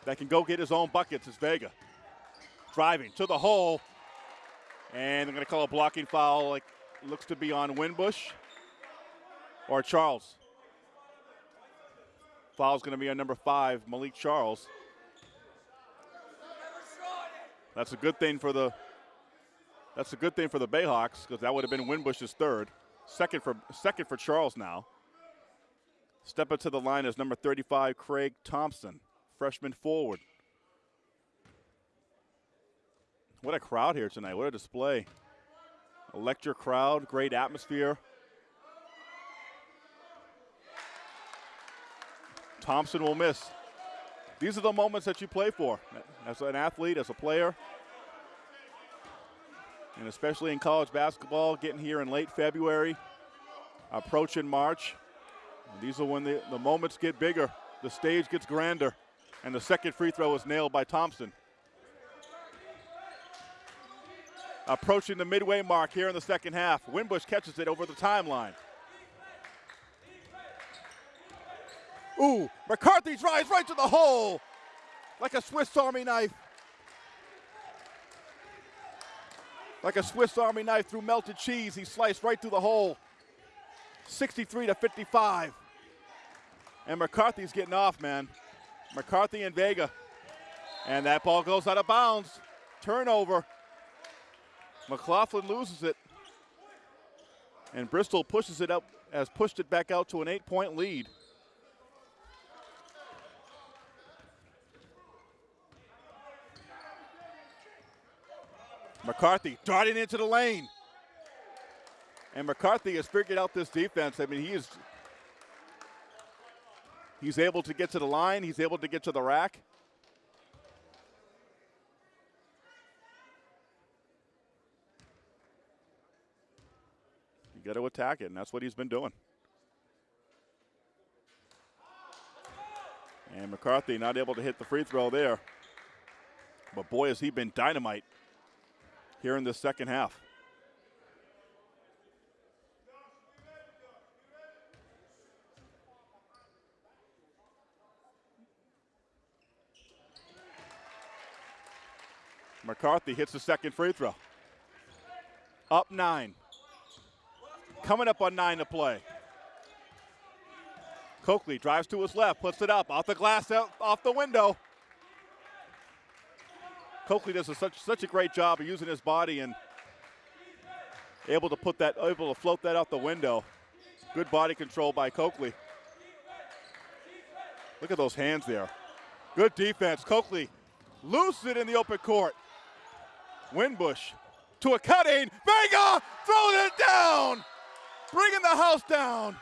that can go get his own buckets is Vega. Driving to the hole, and they're going to call a blocking foul. Like looks to be on Winbush or Charles. Foul's going to be on number five, Malik Charles. That's a good thing for the that's a good thing for the Bayhawks because that would have been Winbush's third. Second for second for Charles now. Step up to the line is number 35, Craig Thompson, freshman forward. What a crowd here tonight. What a display. Electric crowd, great atmosphere. Thompson will miss. These are the moments that you play for as an athlete, as a player and especially in college basketball, getting here in late February, approaching March. These are when the, the moments get bigger, the stage gets grander, and the second free throw is nailed by Thompson. Approaching the midway mark here in the second half. Winbush catches it over the timeline. Ooh, McCarthy drives right to the hole like a Swiss Army knife. Like a Swiss Army knife through melted cheese, he sliced right through the hole. 63 to 55. And McCarthy's getting off, man. McCarthy and Vega. And that ball goes out of bounds. Turnover. McLaughlin loses it. And Bristol pushes it up, has pushed it back out to an eight point lead. McCarthy darting into the lane. And McCarthy has figured out this defense. I mean, he is he's able to get to the line, he's able to get to the rack. You got to attack it, and that's what he's been doing. And McCarthy not able to hit the free throw there. But boy, has he been dynamite here in the second half. McCarthy hits the second free throw. Up nine. Coming up on nine to play. Coakley drives to his left, puts it up, off the glass, out, off the window. Coakley does a, such such a great job of using his body and able to put that, able to float that out the window. Good body control by Coakley. Look at those hands there. Good defense. Coakley loose it in the open court. Winbush to a cutting. Vega throwing it down. Bringing the house down.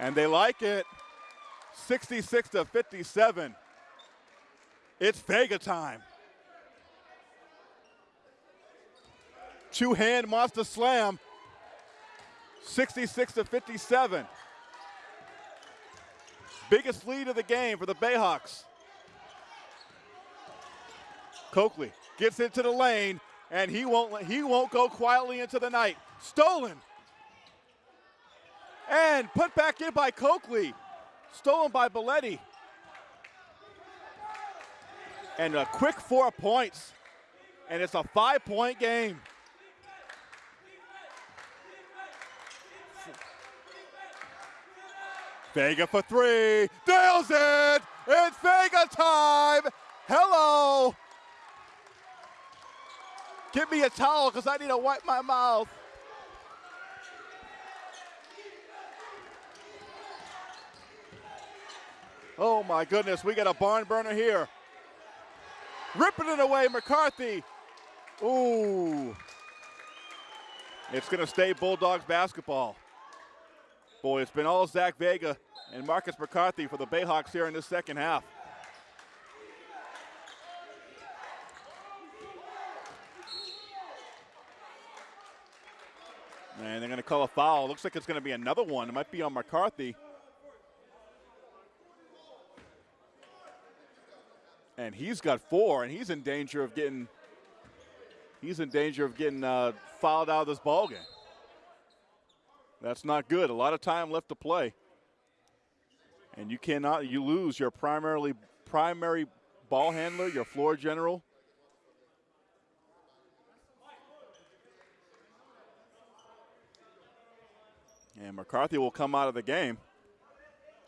And they like it. 66 to 57. It's Vega time. Two hand monster slam. 66 to 57. Biggest lead of the game for the Bayhawks. Coakley gets into the lane and he won't he won't go quietly into the night. Stolen. And put back in by Coakley. Stolen by Belletti. And a quick four points. And it's a five point game. Vega for three. Nails it. It's Vega time. Hello. Give me a towel because I need to wipe my mouth. Oh my goodness, we got a barn burner here. Ripping it away, McCarthy. Ooh. It's going to stay Bulldogs basketball. Boy, it's been all Zach Vega and Marcus McCarthy for the Bayhawks here in this second half. And they're going to call a foul. Looks like it's going to be another one. It might be on McCarthy. And he's got four, and he's in danger of getting he's in danger of getting uh, fouled out of this ball game. That's not good. A lot of time left to play. And you cannot you lose your primarily primary ball handler, your floor general. And McCarthy will come out of the game.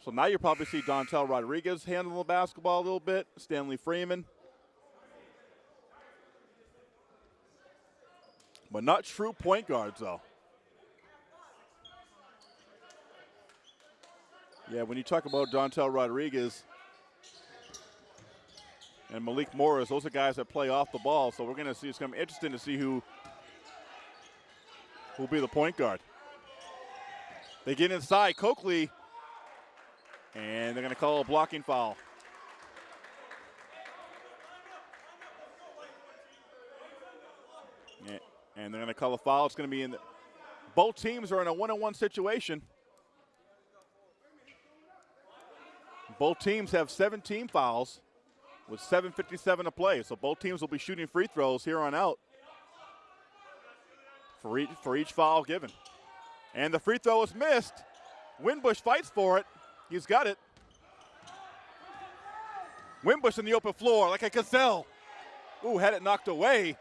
So now you'll probably see Dontel Rodriguez handle the basketball a little bit, Stanley Freeman. But not true point guards, though. Yeah, when you talk about Dontel Rodriguez and Malik Morris, those are guys that play off the ball. So we're going to see. It's going to be interesting to see who will be the point guard. They get inside. Coakley, and they're going to call a blocking foul. And they're going to call a foul. It's going to be in the, both teams are in a one-on-one situation. Both teams have 17 fouls with 7.57 to play. So both teams will be shooting free throws here on out for each, for each foul given. And the free throw is missed. Winbush fights for it. He's got it. Winbush in the open floor like a gazelle. Ooh, had it knocked away.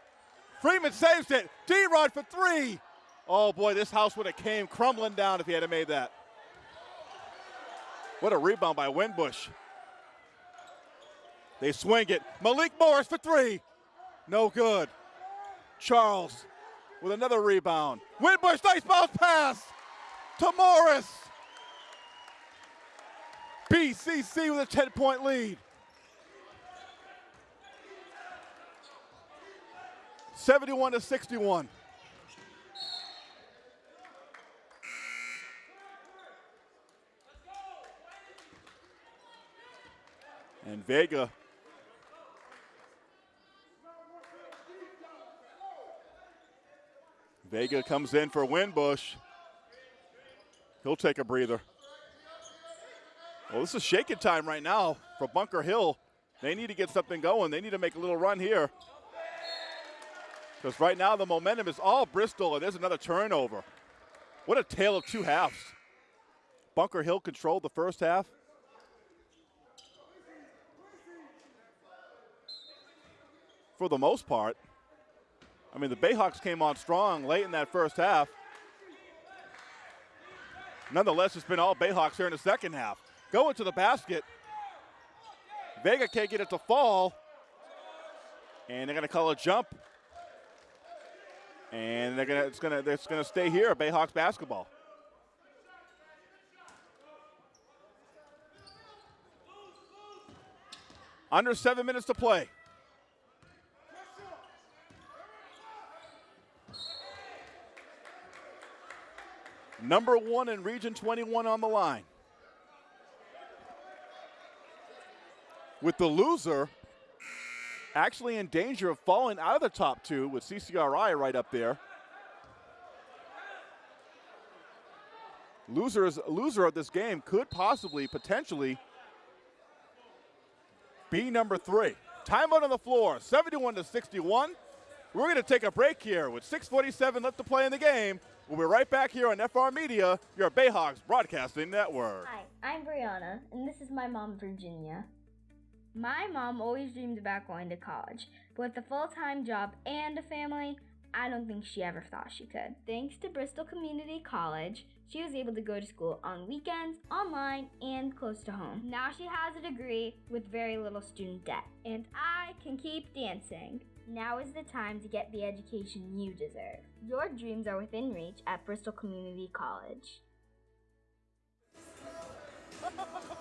Freeman saves it. D-Rod for three. Oh boy, this house would have came crumbling down if he had made that. What a rebound by Winbush. They swing it. Malik Morris for three. No good. Charles with another rebound. Winbush, nice bounce pass to Morris. BCC with a 10 point lead. 71 to 61. And Vega Vega comes in for Winbush. He'll take a breather. Well, this is shaking time right now for Bunker Hill. They need to get something going. They need to make a little run here. Because right now the momentum is all Bristol, and there's another turnover. What a tale of two halves. Bunker Hill controlled the first half. For the most part. I mean, the Bayhawks came on strong late in that first half. Nonetheless, it's been all Bayhawks here in the second half. Going to the basket. Vega can't get it to fall. And they're going to call a jump. And they're gonna, it's gonna, it's gonna stay here, Bayhawks basketball. Under seven minutes to play. Number one in Region 21 on the line. With the loser actually in danger of falling out of the top two with CCRI right up there. Losers, loser of this game could possibly, potentially, be number three. Timeout on the floor, 71 to 61. We're going to take a break here with 6:47 left to play in the game. We'll be right back here on FR Media, your Bayhawks broadcasting network. Hi, I'm Brianna, and this is my mom, Virginia. My mom always dreamed about going to college, but with a full time job and a family, I don't think she ever thought she could. Thanks to Bristol Community College, she was able to go to school on weekends, online, and close to home. Now she has a degree with very little student debt, and I can keep dancing. Now is the time to get the education you deserve. Your dreams are within reach at Bristol Community College.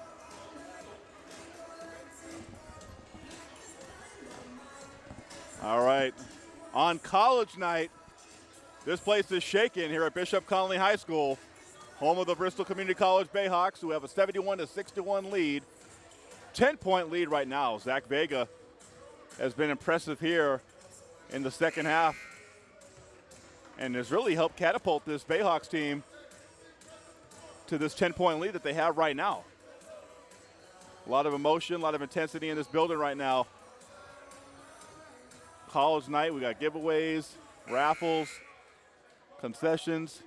All right. On college night, this place is shaking here at Bishop Connolly High School, home of the Bristol Community College Bayhawks, who have a 71 to 61 lead. 10 point lead right now. Zach Vega has been impressive here in the second half and has really helped catapult this Bayhawks team to this 10 point lead that they have right now. A lot of emotion, a lot of intensity in this building right now. College night, we got giveaways, raffles, concessions.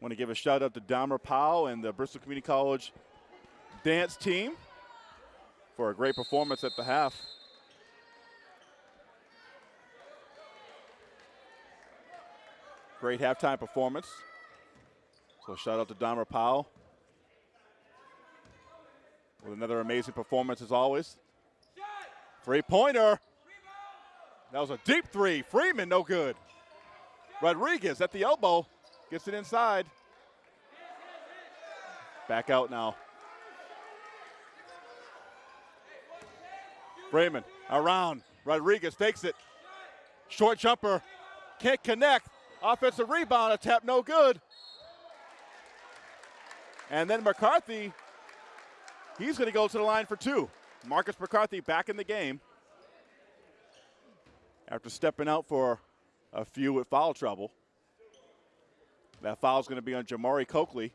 Want to give a shout out to Dahmer Powell and the Bristol Community College dance team for a great performance at the half. Great halftime performance. So shout out to Dahmer Powell with another amazing performance as always. Three pointer. That was a deep three. Freeman, no good. Rodriguez at the elbow gets it inside. Back out now. Freeman around. Rodriguez takes it. Short jumper. Can't connect. Offensive rebound attempt, no good. And then McCarthy, he's going to go to the line for two. Marcus McCarthy back in the game. after stepping out for a few with foul trouble. That foul is going to be on Jamari Coakley,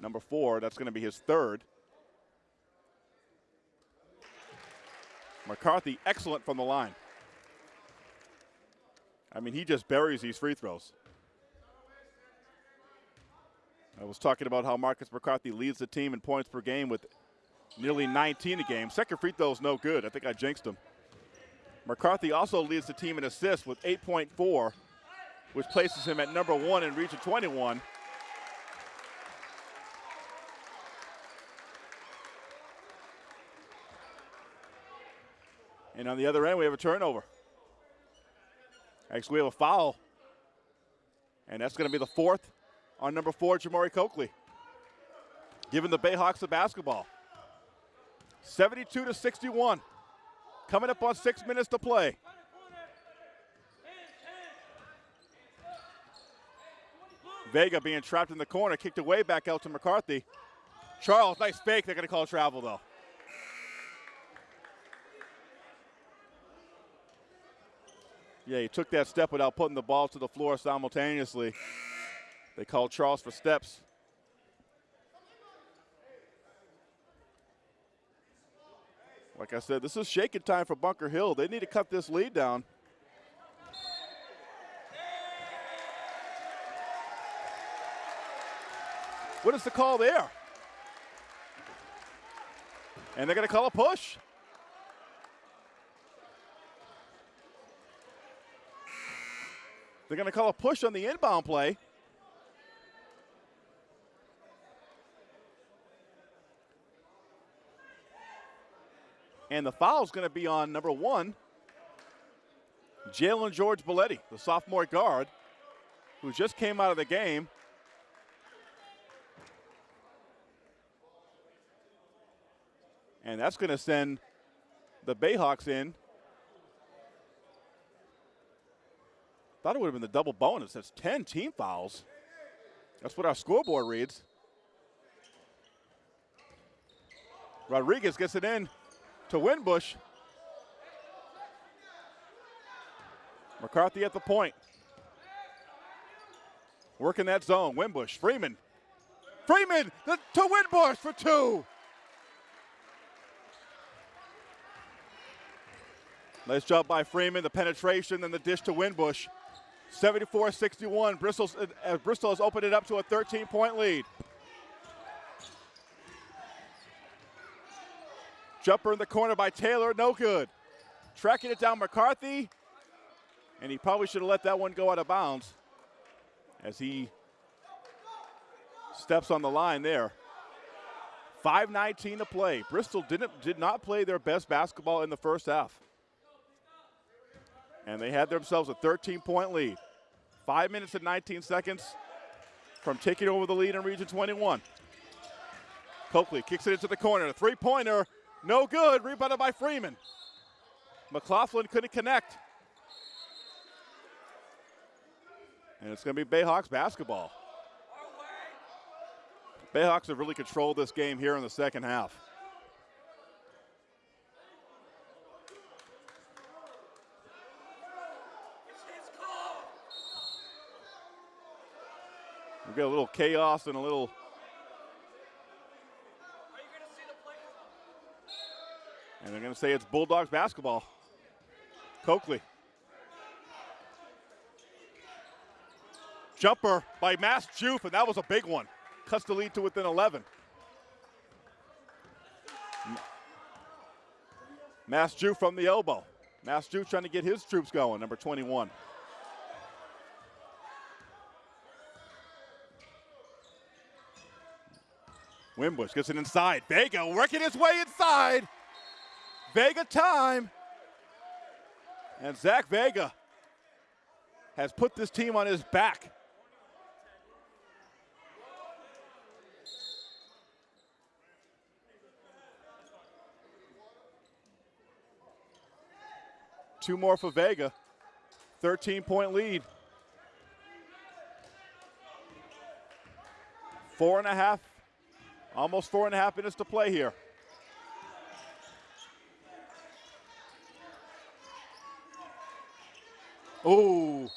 number four. That's going to be his third. McCarthy, excellent from the line. I mean, he just buries these free throws. I was talking about how Marcus McCarthy leads the team in points per game with nearly 19 a game. Second free throw is no good. I think I jinxed him. McCarthy also leads the team in assists with 8.4, which places him at number one in Region 21. And on the other end, we have a turnover. Actually, we have a foul. And that's going to be the fourth on number four, Jamari Coakley. Giving the Bayhawks the basketball. 72 to 61. Coming up on six minutes to play. Vega being trapped in the corner, kicked away back out to McCarthy. Charles, nice fake. They're going to call travel, though. Yeah, he took that step without putting the ball to the floor simultaneously. They called Charles for steps. Like I said, this is shaking time for Bunker Hill. They need to cut this lead down. What is the call there? And they're going to call a push. They're going to call a push on the inbound play. And the foul is going to be on number one, Jalen George Belletti, the sophomore guard, who just came out of the game. And that's going to send the Bayhawks in Thought it would have been the double bonus. That's 10 team fouls. That's what our scoreboard reads. Rodriguez gets it in to Winbush. McCarthy at the point. Working that zone. Winbush, Freeman. Freeman the, to Winbush for two. Nice job by Freeman. The penetration and the dish to Winbush. 74-61. Bristol's, uh, Bristol has opened it up to a 13-point lead. Jumper in the corner by Taylor, no good. Tracking it down McCarthy, and he probably should have let that one go out of bounds as he steps on the line there. 5.19 to play. Bristol didn't did not play their best basketball in the first half and they had themselves a 13 point lead. Five minutes and 19 seconds from taking over the lead in Region 21. Coakley kicks it into the corner. a Three pointer, no good. Rebounded by Freeman. McLaughlin couldn't connect. And it's going to be Bayhawks basketball. Bayhawks have really controlled this game here in the second half. We've got a little chaos and a little. And they're going to say it's Bulldogs basketball. Coakley. Jumper by Mass Joof, and that was a big one. Cuts the lead to within 11. Mass Joof from the elbow. Mass Joof trying to get his troops going, number 21. Winbush gets it inside. Vega working his way inside. Vega time. And Zach Vega has put this team on his back. Two more for Vega. 13 point lead. Four and a half Almost four and a half minutes to play here. Oh,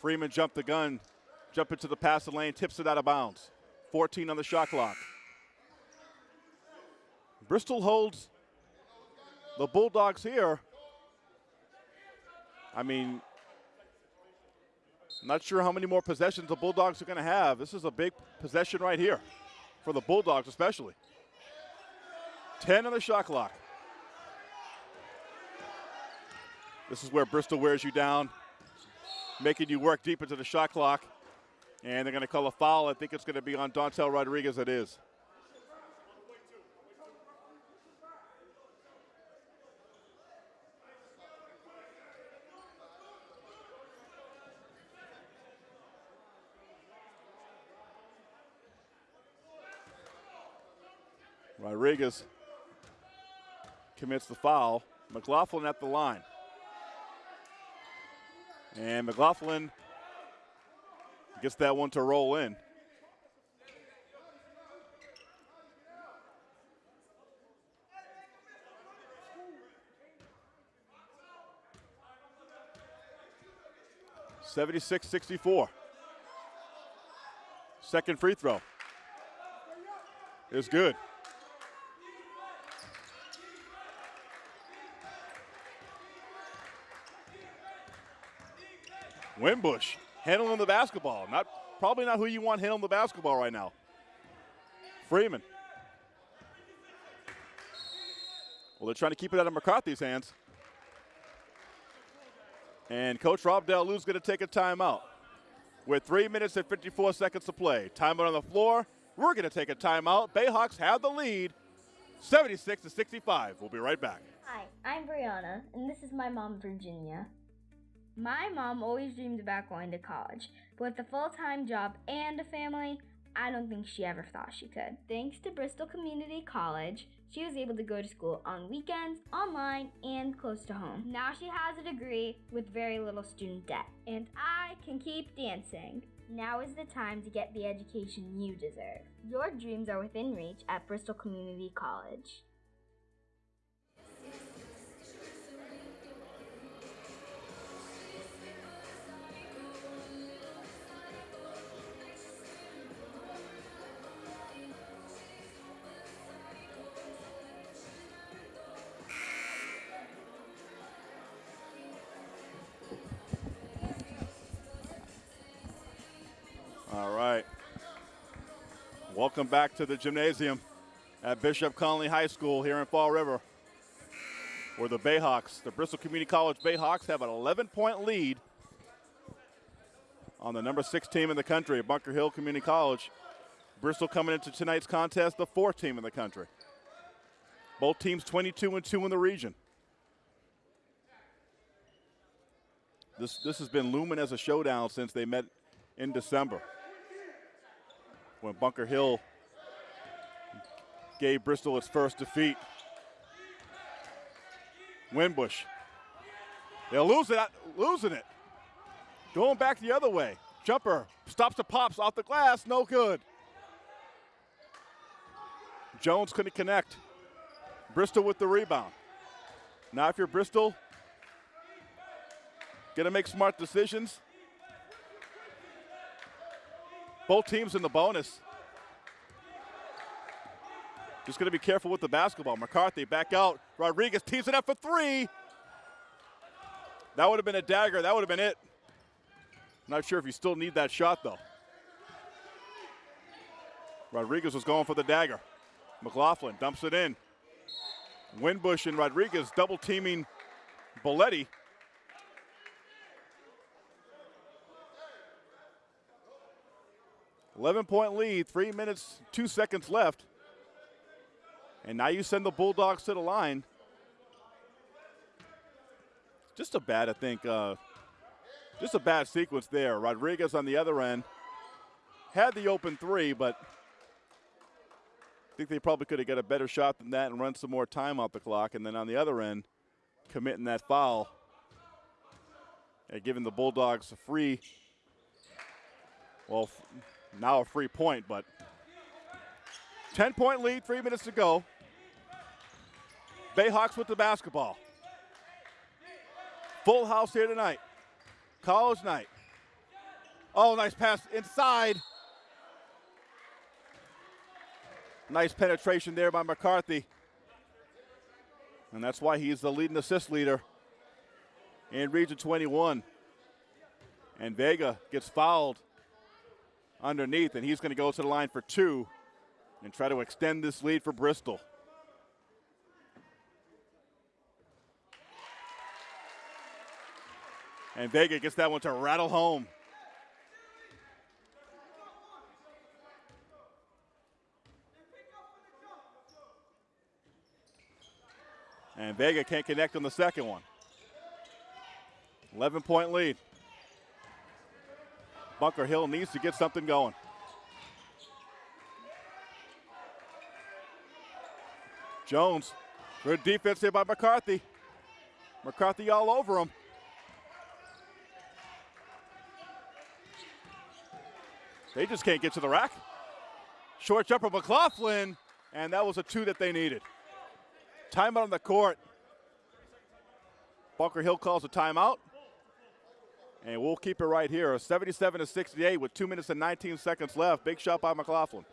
Freeman jumped the gun, jump into the passing lane, tips it out of bounds. 14 on the shot clock. Bristol holds the Bulldogs here. I mean, not sure how many more possessions the Bulldogs are going to have. This is a big possession right here for the Bulldogs, especially. 10 on the shot clock. This is where Bristol wears you down, making you work deep into the shot clock. And they're going to call a foul. I think it's going to be on Dontel Rodriguez. It is. Rodriguez commits the foul. McLaughlin at the line. And McLaughlin gets that one to roll in. Seventy-six, sixty-four. Second free throw is good. Winbush handling the basketball. Not probably not who you want handling the basketball right now. Freeman. Well, they're trying to keep it out of McCarthy's hands. And Coach Rob Lou's going to take a timeout. With three minutes and 54 seconds to play. Timeout on the floor. We're going to take a timeout. Bayhawks have the lead, 76 to 65. We'll be right back. Hi, I'm Brianna, and this is my mom, Virginia. My mom always dreamed about going to college, but with a full time job and a family, I don't think she ever thought she could. Thanks to Bristol Community College, she was able to go to school on weekends, online, and close to home. Now she has a degree with very little student debt, and I can keep dancing. Now is the time to get the education you deserve. Your dreams are within reach at Bristol Community College. Welcome back to the gymnasium at Bishop Connolly High School here in Fall River, where the Bayhawks, the Bristol Community College Bayhawks, have an 11 point lead on the number six team in the country, Bunker Hill Community College. Bristol coming into tonight's contest, the fourth team in the country. Both teams 22 and 2 in the region. This, this has been looming as a showdown since they met in December when Bunker Hill gave Bristol its first defeat. Winbush. They're lose it, losing it. Going back the other way. Jumper stops the pops off the glass, no good. Jones couldn't connect. Bristol with the rebound. Now, if you're Bristol, gonna make smart decisions. Both teams in the bonus. Just going to be careful with the basketball. McCarthy back out. Rodriguez tees it up for three. That would have been a dagger. That would have been it. Not sure if you still need that shot, though. Rodriguez was going for the dagger. McLaughlin dumps it in. Winbush and Rodriguez double teaming Belletti. 11 point lead, three minutes, two seconds left. And now you send the Bulldogs to the line. Just a bad, I think, uh, just a bad sequence there. Rodriguez on the other end had the open three, but I think they probably could have got a better shot than that and run some more time off the clock. And then on the other end, committing that foul and giving the Bulldogs a free, well, now a free point, but 10 point lead, three minutes to go. Bayhawks with the basketball. Full house here tonight. College night. Oh, nice pass inside. Nice penetration there by McCarthy. And that's why he's the leading assist leader in Region 21. And Vega gets fouled underneath, and he's going to go to the line for two and try to extend this lead for Bristol. And Vega gets that one to rattle home. And Vega can't connect on the second one. 11 point lead. Bunker Hill needs to get something going. Jones, good defense here by McCarthy. McCarthy all over him. They just can't get to the rack. Short jumper McLaughlin, and that was a two that they needed. Timeout on the court. Bunker Hill calls a timeout. And we'll keep it right here. 77 to 68 with two minutes and 19 seconds left. Big shot by McLaughlin.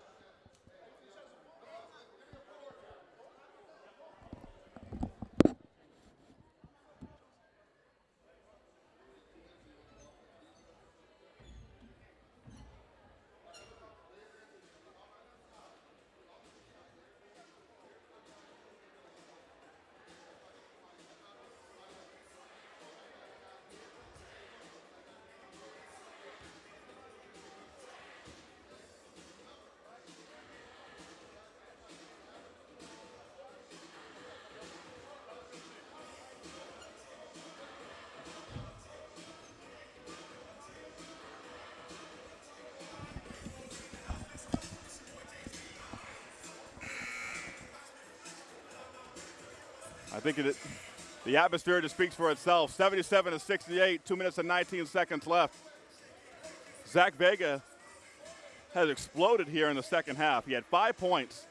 Think it, the atmosphere just speaks for itself. 77 to 68, two minutes and 19 seconds left. Zach Vega has exploded here in the second half. He had five points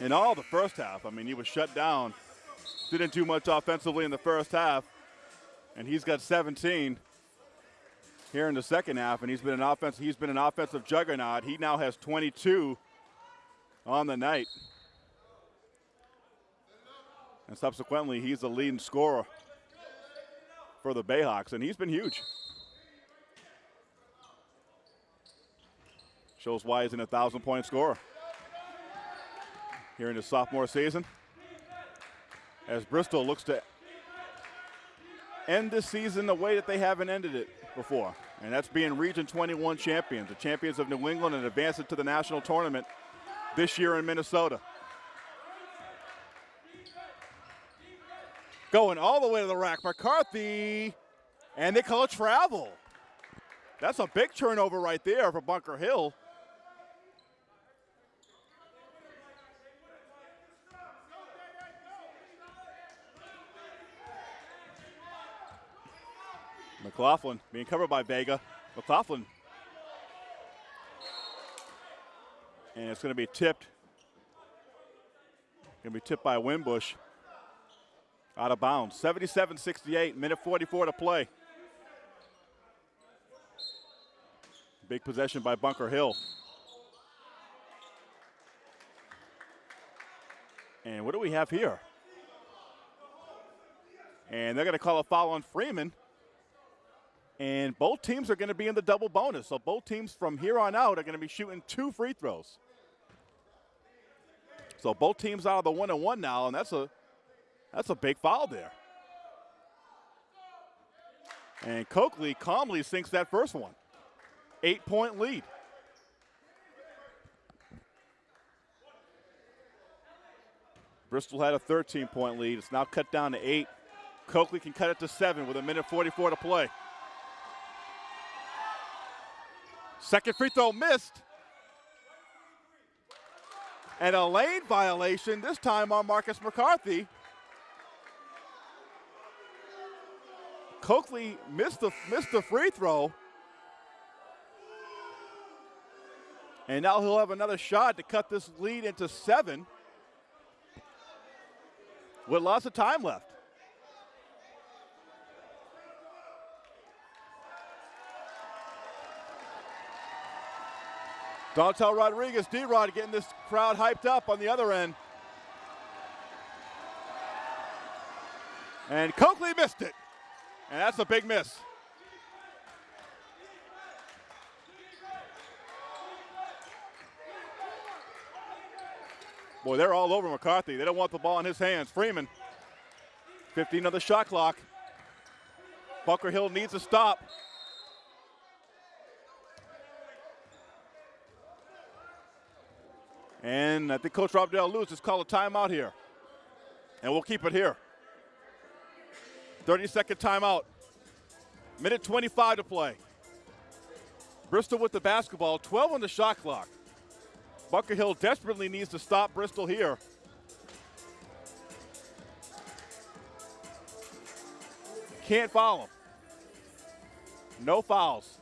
in all the first half. I mean, he was shut down. Didn't do much offensively in the first half, and he's got 17 here in the second half. And he's been an offense. He's been an offensive juggernaut. He now has 22 on the night. And subsequently, he's the leading scorer for the Bayhawks, and he's been huge. Shows why he's an 1,000 point scorer here in his sophomore season. As Bristol looks to end this season the way that they haven't ended it before, and that's being Region 21 champions, the champions of New England, and advancing to the national tournament this year in Minnesota. Going all the way to the rack. McCarthy, and they call it travel. That's a big turnover right there for Bunker Hill. McLaughlin being covered by Vega. McLaughlin. And it's going to be tipped. Going to be tipped by Winbush. Out of bounds. 77 68, minute 44 to play. Big possession by Bunker Hill. And what do we have here? And they're going to call a foul on Freeman. And both teams are going to be in the double bonus. So both teams from here on out are going to be shooting two free throws. So both teams out of the one and one now, and that's a that's a big foul there. And Coakley calmly sinks that first one. Eight point lead. Bristol had a 13 point lead. It's now cut down to eight. Coakley can cut it to seven with a minute 44 to play. Second free throw missed. And a lane violation, this time on Marcus McCarthy. Coakley missed the, missed the free throw. And now he'll have another shot to cut this lead into seven with lots of time left. Dontel Rodriguez, D-Rod getting this crowd hyped up on the other end. And Coakley missed it. And that's a big miss. Boy, they're all over McCarthy. They don't want the ball in his hands. Freeman, 15 on the shot clock. Bunker Hill needs a stop. And I think Coach Rob Dale Lewis called a timeout here. And we'll keep it here. 30 second timeout. Minute 25 to play. Bristol with the basketball, 12 on the shot clock. Bunker Hill desperately needs to stop Bristol here. Can't foul him. No fouls.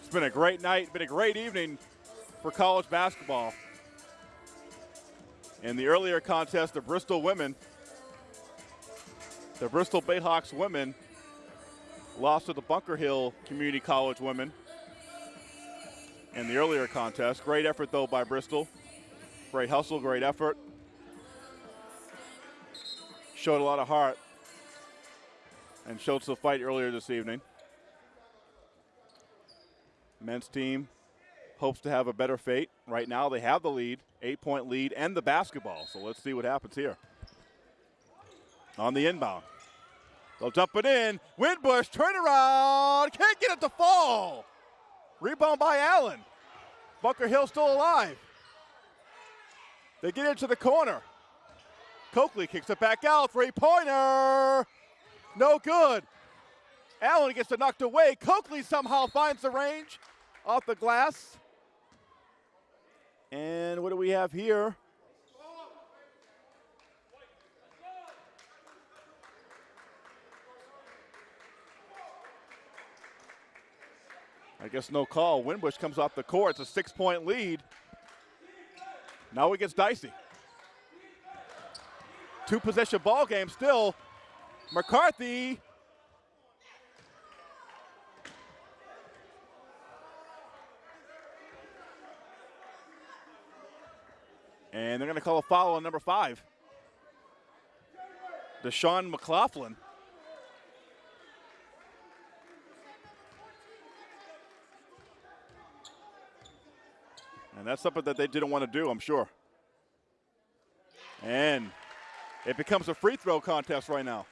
It's been a great night, been a great evening for college basketball. In the earlier contest, the Bristol women, the Bristol Bayhawks women lost to the Bunker Hill Community College women in the earlier contest. Great effort, though, by Bristol. Great hustle, great effort. Showed a lot of heart and showed some fight earlier this evening. Men's team hopes to have a better fate. Right now, they have the lead, eight point lead, and the basketball. So let's see what happens here. On the inbound. They'll dump it in. Winbush, turn around. Can't get it to fall. Rebound by Allen. Bunker Hill still alive. They get into the corner. Coakley kicks it back out. Three pointer. No good. Allen gets it knocked away. Coakley somehow finds the range off the glass. And what do we have here? I guess no call. Winbush comes off the court. It's a six point lead. Now it gets dicey. Two possession ball game still. McCarthy. And they're going to call a foul on number five. Deshaun McLaughlin. And that's something that they didn't want to do, I'm sure. And it becomes a free throw contest right now.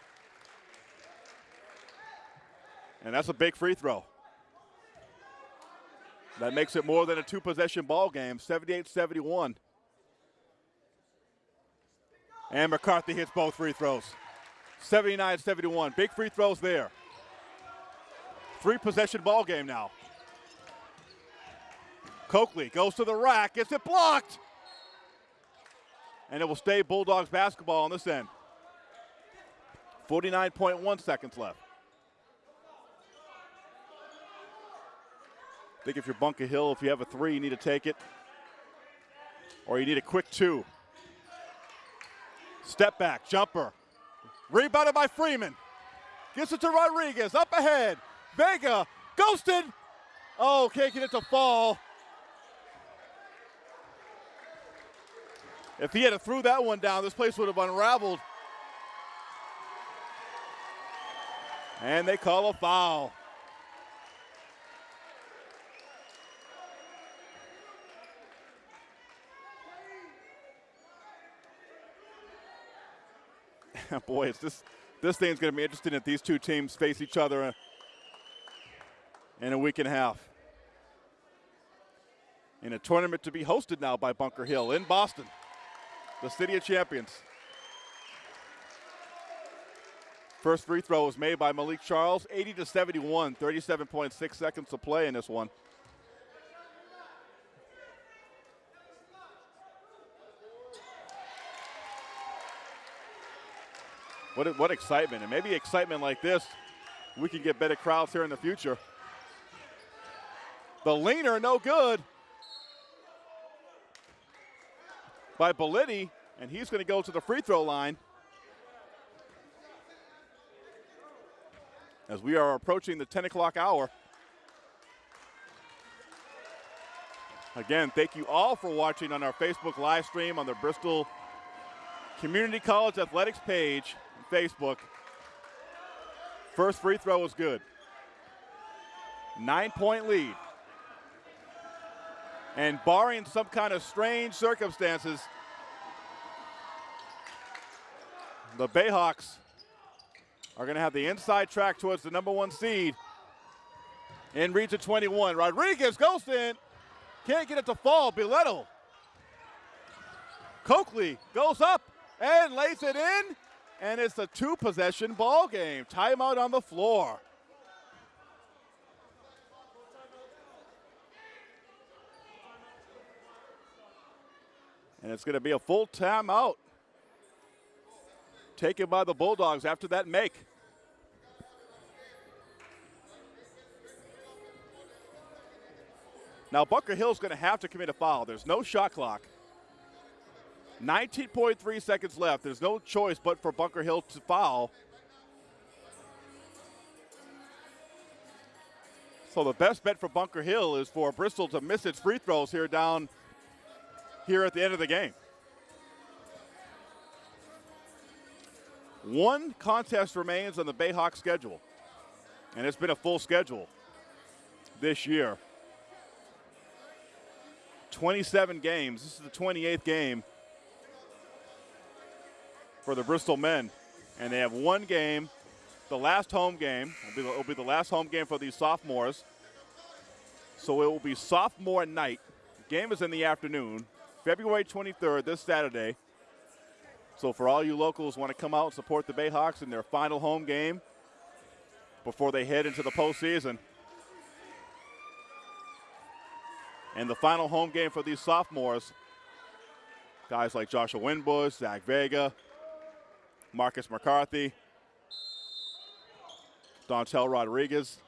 And that's a big free throw. That makes it more than a two possession ball game, 78 71. And McCarthy hits both free throws. 79 71. Big free throws there. Three possession ball game now. Coakley goes to the rack, gets it blocked. And it will stay Bulldogs basketball on this end. 49.1 seconds left. I think if you're Bunker Hill, if you have a three, you need to take it. Or you need a quick two. Step back, jumper. Rebounded by Freeman. Gets it to Rodriguez, up ahead. Vega, ghosted. Oh, can't get it to fall. If he had threw that one down, this place would have unraveled. And they call a foul. Boy, it's this this thing's going to be interesting if these two teams face each other in a week and a half. In a tournament to be hosted now by Bunker Hill in Boston the City of Champions. First free throw was made by Malik Charles, 80 to 71, 37.6 seconds to play in this one. What, what excitement, and maybe excitement like this, we can get better crowds here in the future. The leaner, no good. By Belletti, and he's going to go to the free throw line. As we are approaching the 10 o'clock hour. Again, thank you all for watching on our Facebook live stream on the Bristol Community College Athletics page on Facebook. First free throw was good. Nine point lead. And barring some kind of strange circumstances, the Bayhawks are going to have the inside track towards the number one seed in Region 21. Rodriguez goes in, can't get it to fall. Belletti. Coakley goes up and lays it in, and it's a two possession ball game. Timeout on the floor. And it's going to be a full timeout taken by the Bulldogs after that make. Now, Bunker Hill's going to have to commit a foul. There's no shot clock. 19.3 seconds left. There's no choice but for Bunker Hill to foul. So the best bet for Bunker Hill is for Bristol to miss its free throws here down here at the end of the game. One contest remains on the Bayhawk schedule, and it's been a full schedule this year. 27 games. This is the 28th game for the Bristol men, and they have one game. The last home game will be will be the last home game for these sophomores. So it will be sophomore night. Game is in the afternoon, February 23rd, this Saturday. So for all you locals want to come out and support the Bayhawks in their final home game before they head into the postseason. And the final home game for these sophomores, guys like Joshua Winbush, Zach Vega, Marcus McCarthy, Dontel Rodriguez.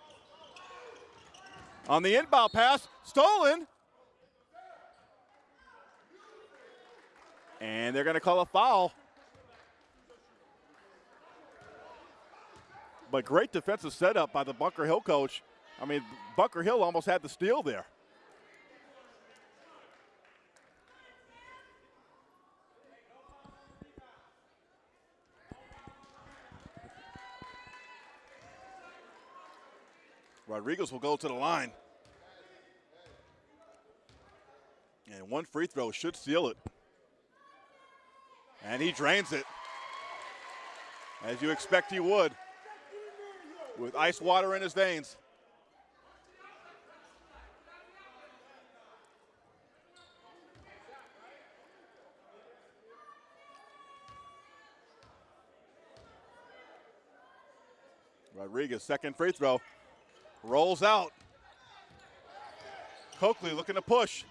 On the inbound pass, stolen. And they're going to call a foul. But great defensive setup by the Bunker Hill coach. I mean, Bunker Hill almost had the steal there. Rodriguez will go to the line. And one free throw should seal it. And he drains it. As you expect he would with ice water in his veins. Rodriguez, second free throw. Rolls out. Coakley looking to push.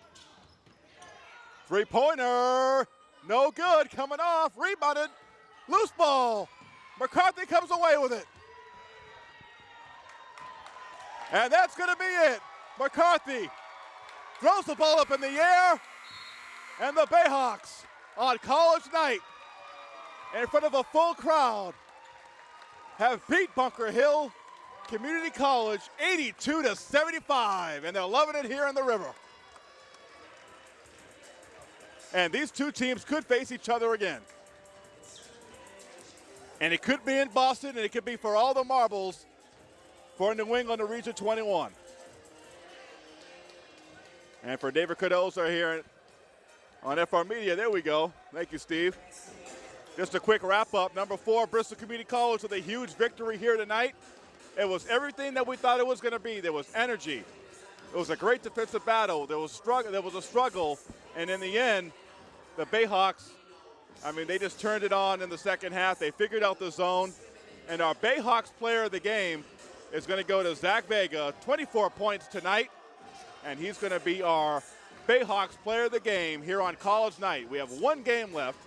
Three pointer. No good. Coming off. Rebounded. Loose ball. McCarthy comes away with it. And that's going to be it. McCarthy throws the ball up in the air, and the Bayhawks on college night in front of a full crowd have beat Bunker Hill Community College 82 to 75, and they're loving it here in the river. And these two teams could face each other again. And it could be in Boston, and it could be for all the marbles for New England to Region 21. And for David Cardozo here on FR Media, there we go. Thank you, Steve. Just a quick wrap up. Number four, Bristol Community College with a huge victory here tonight. It was everything that we thought it was going to be. There was energy. It was a great defensive battle. There was struggle. There was a struggle, and in the end, the Bayhawks. I mean, they just turned it on in the second half. They figured out the zone, and our Bayhawks player of the game is going to go to Zach Vega, 24 points tonight, and he's going to be our Bayhawks player of the game here on college night. We have one game left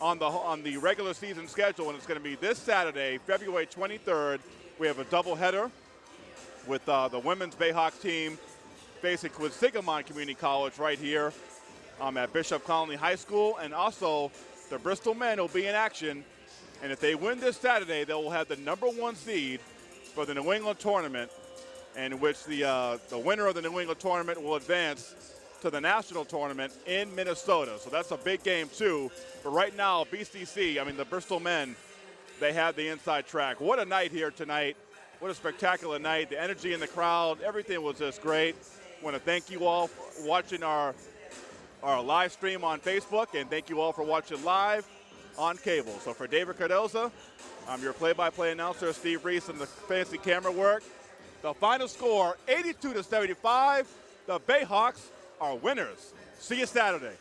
on the on the regular season schedule, and it's going to be this Saturday, February 23rd. We have a doubleheader with uh, the women's Bayhawks team facing Quinsigamond Community College right here um, at Bishop Connolly High School, and also the Bristol men will be in action. And if they win this Saturday, they will have the number one seed for the New England tournament, in which the, uh, the winner of the New England tournament will advance to the national tournament in Minnesota. So that's a big game, too. But right now, BCC, I mean, the Bristol men, they have the inside track. What a night here tonight. What a spectacular night. The energy in the crowd, everything was just great. Want to thank you all for watching our, our live stream on Facebook, and thank you all for watching live on cable. So for David Cardozo, I'm your play-by-play announcer, Steve Reese, and the fancy camera work. The final score, 82 to 75. The Bayhawks are winners. See you Saturday.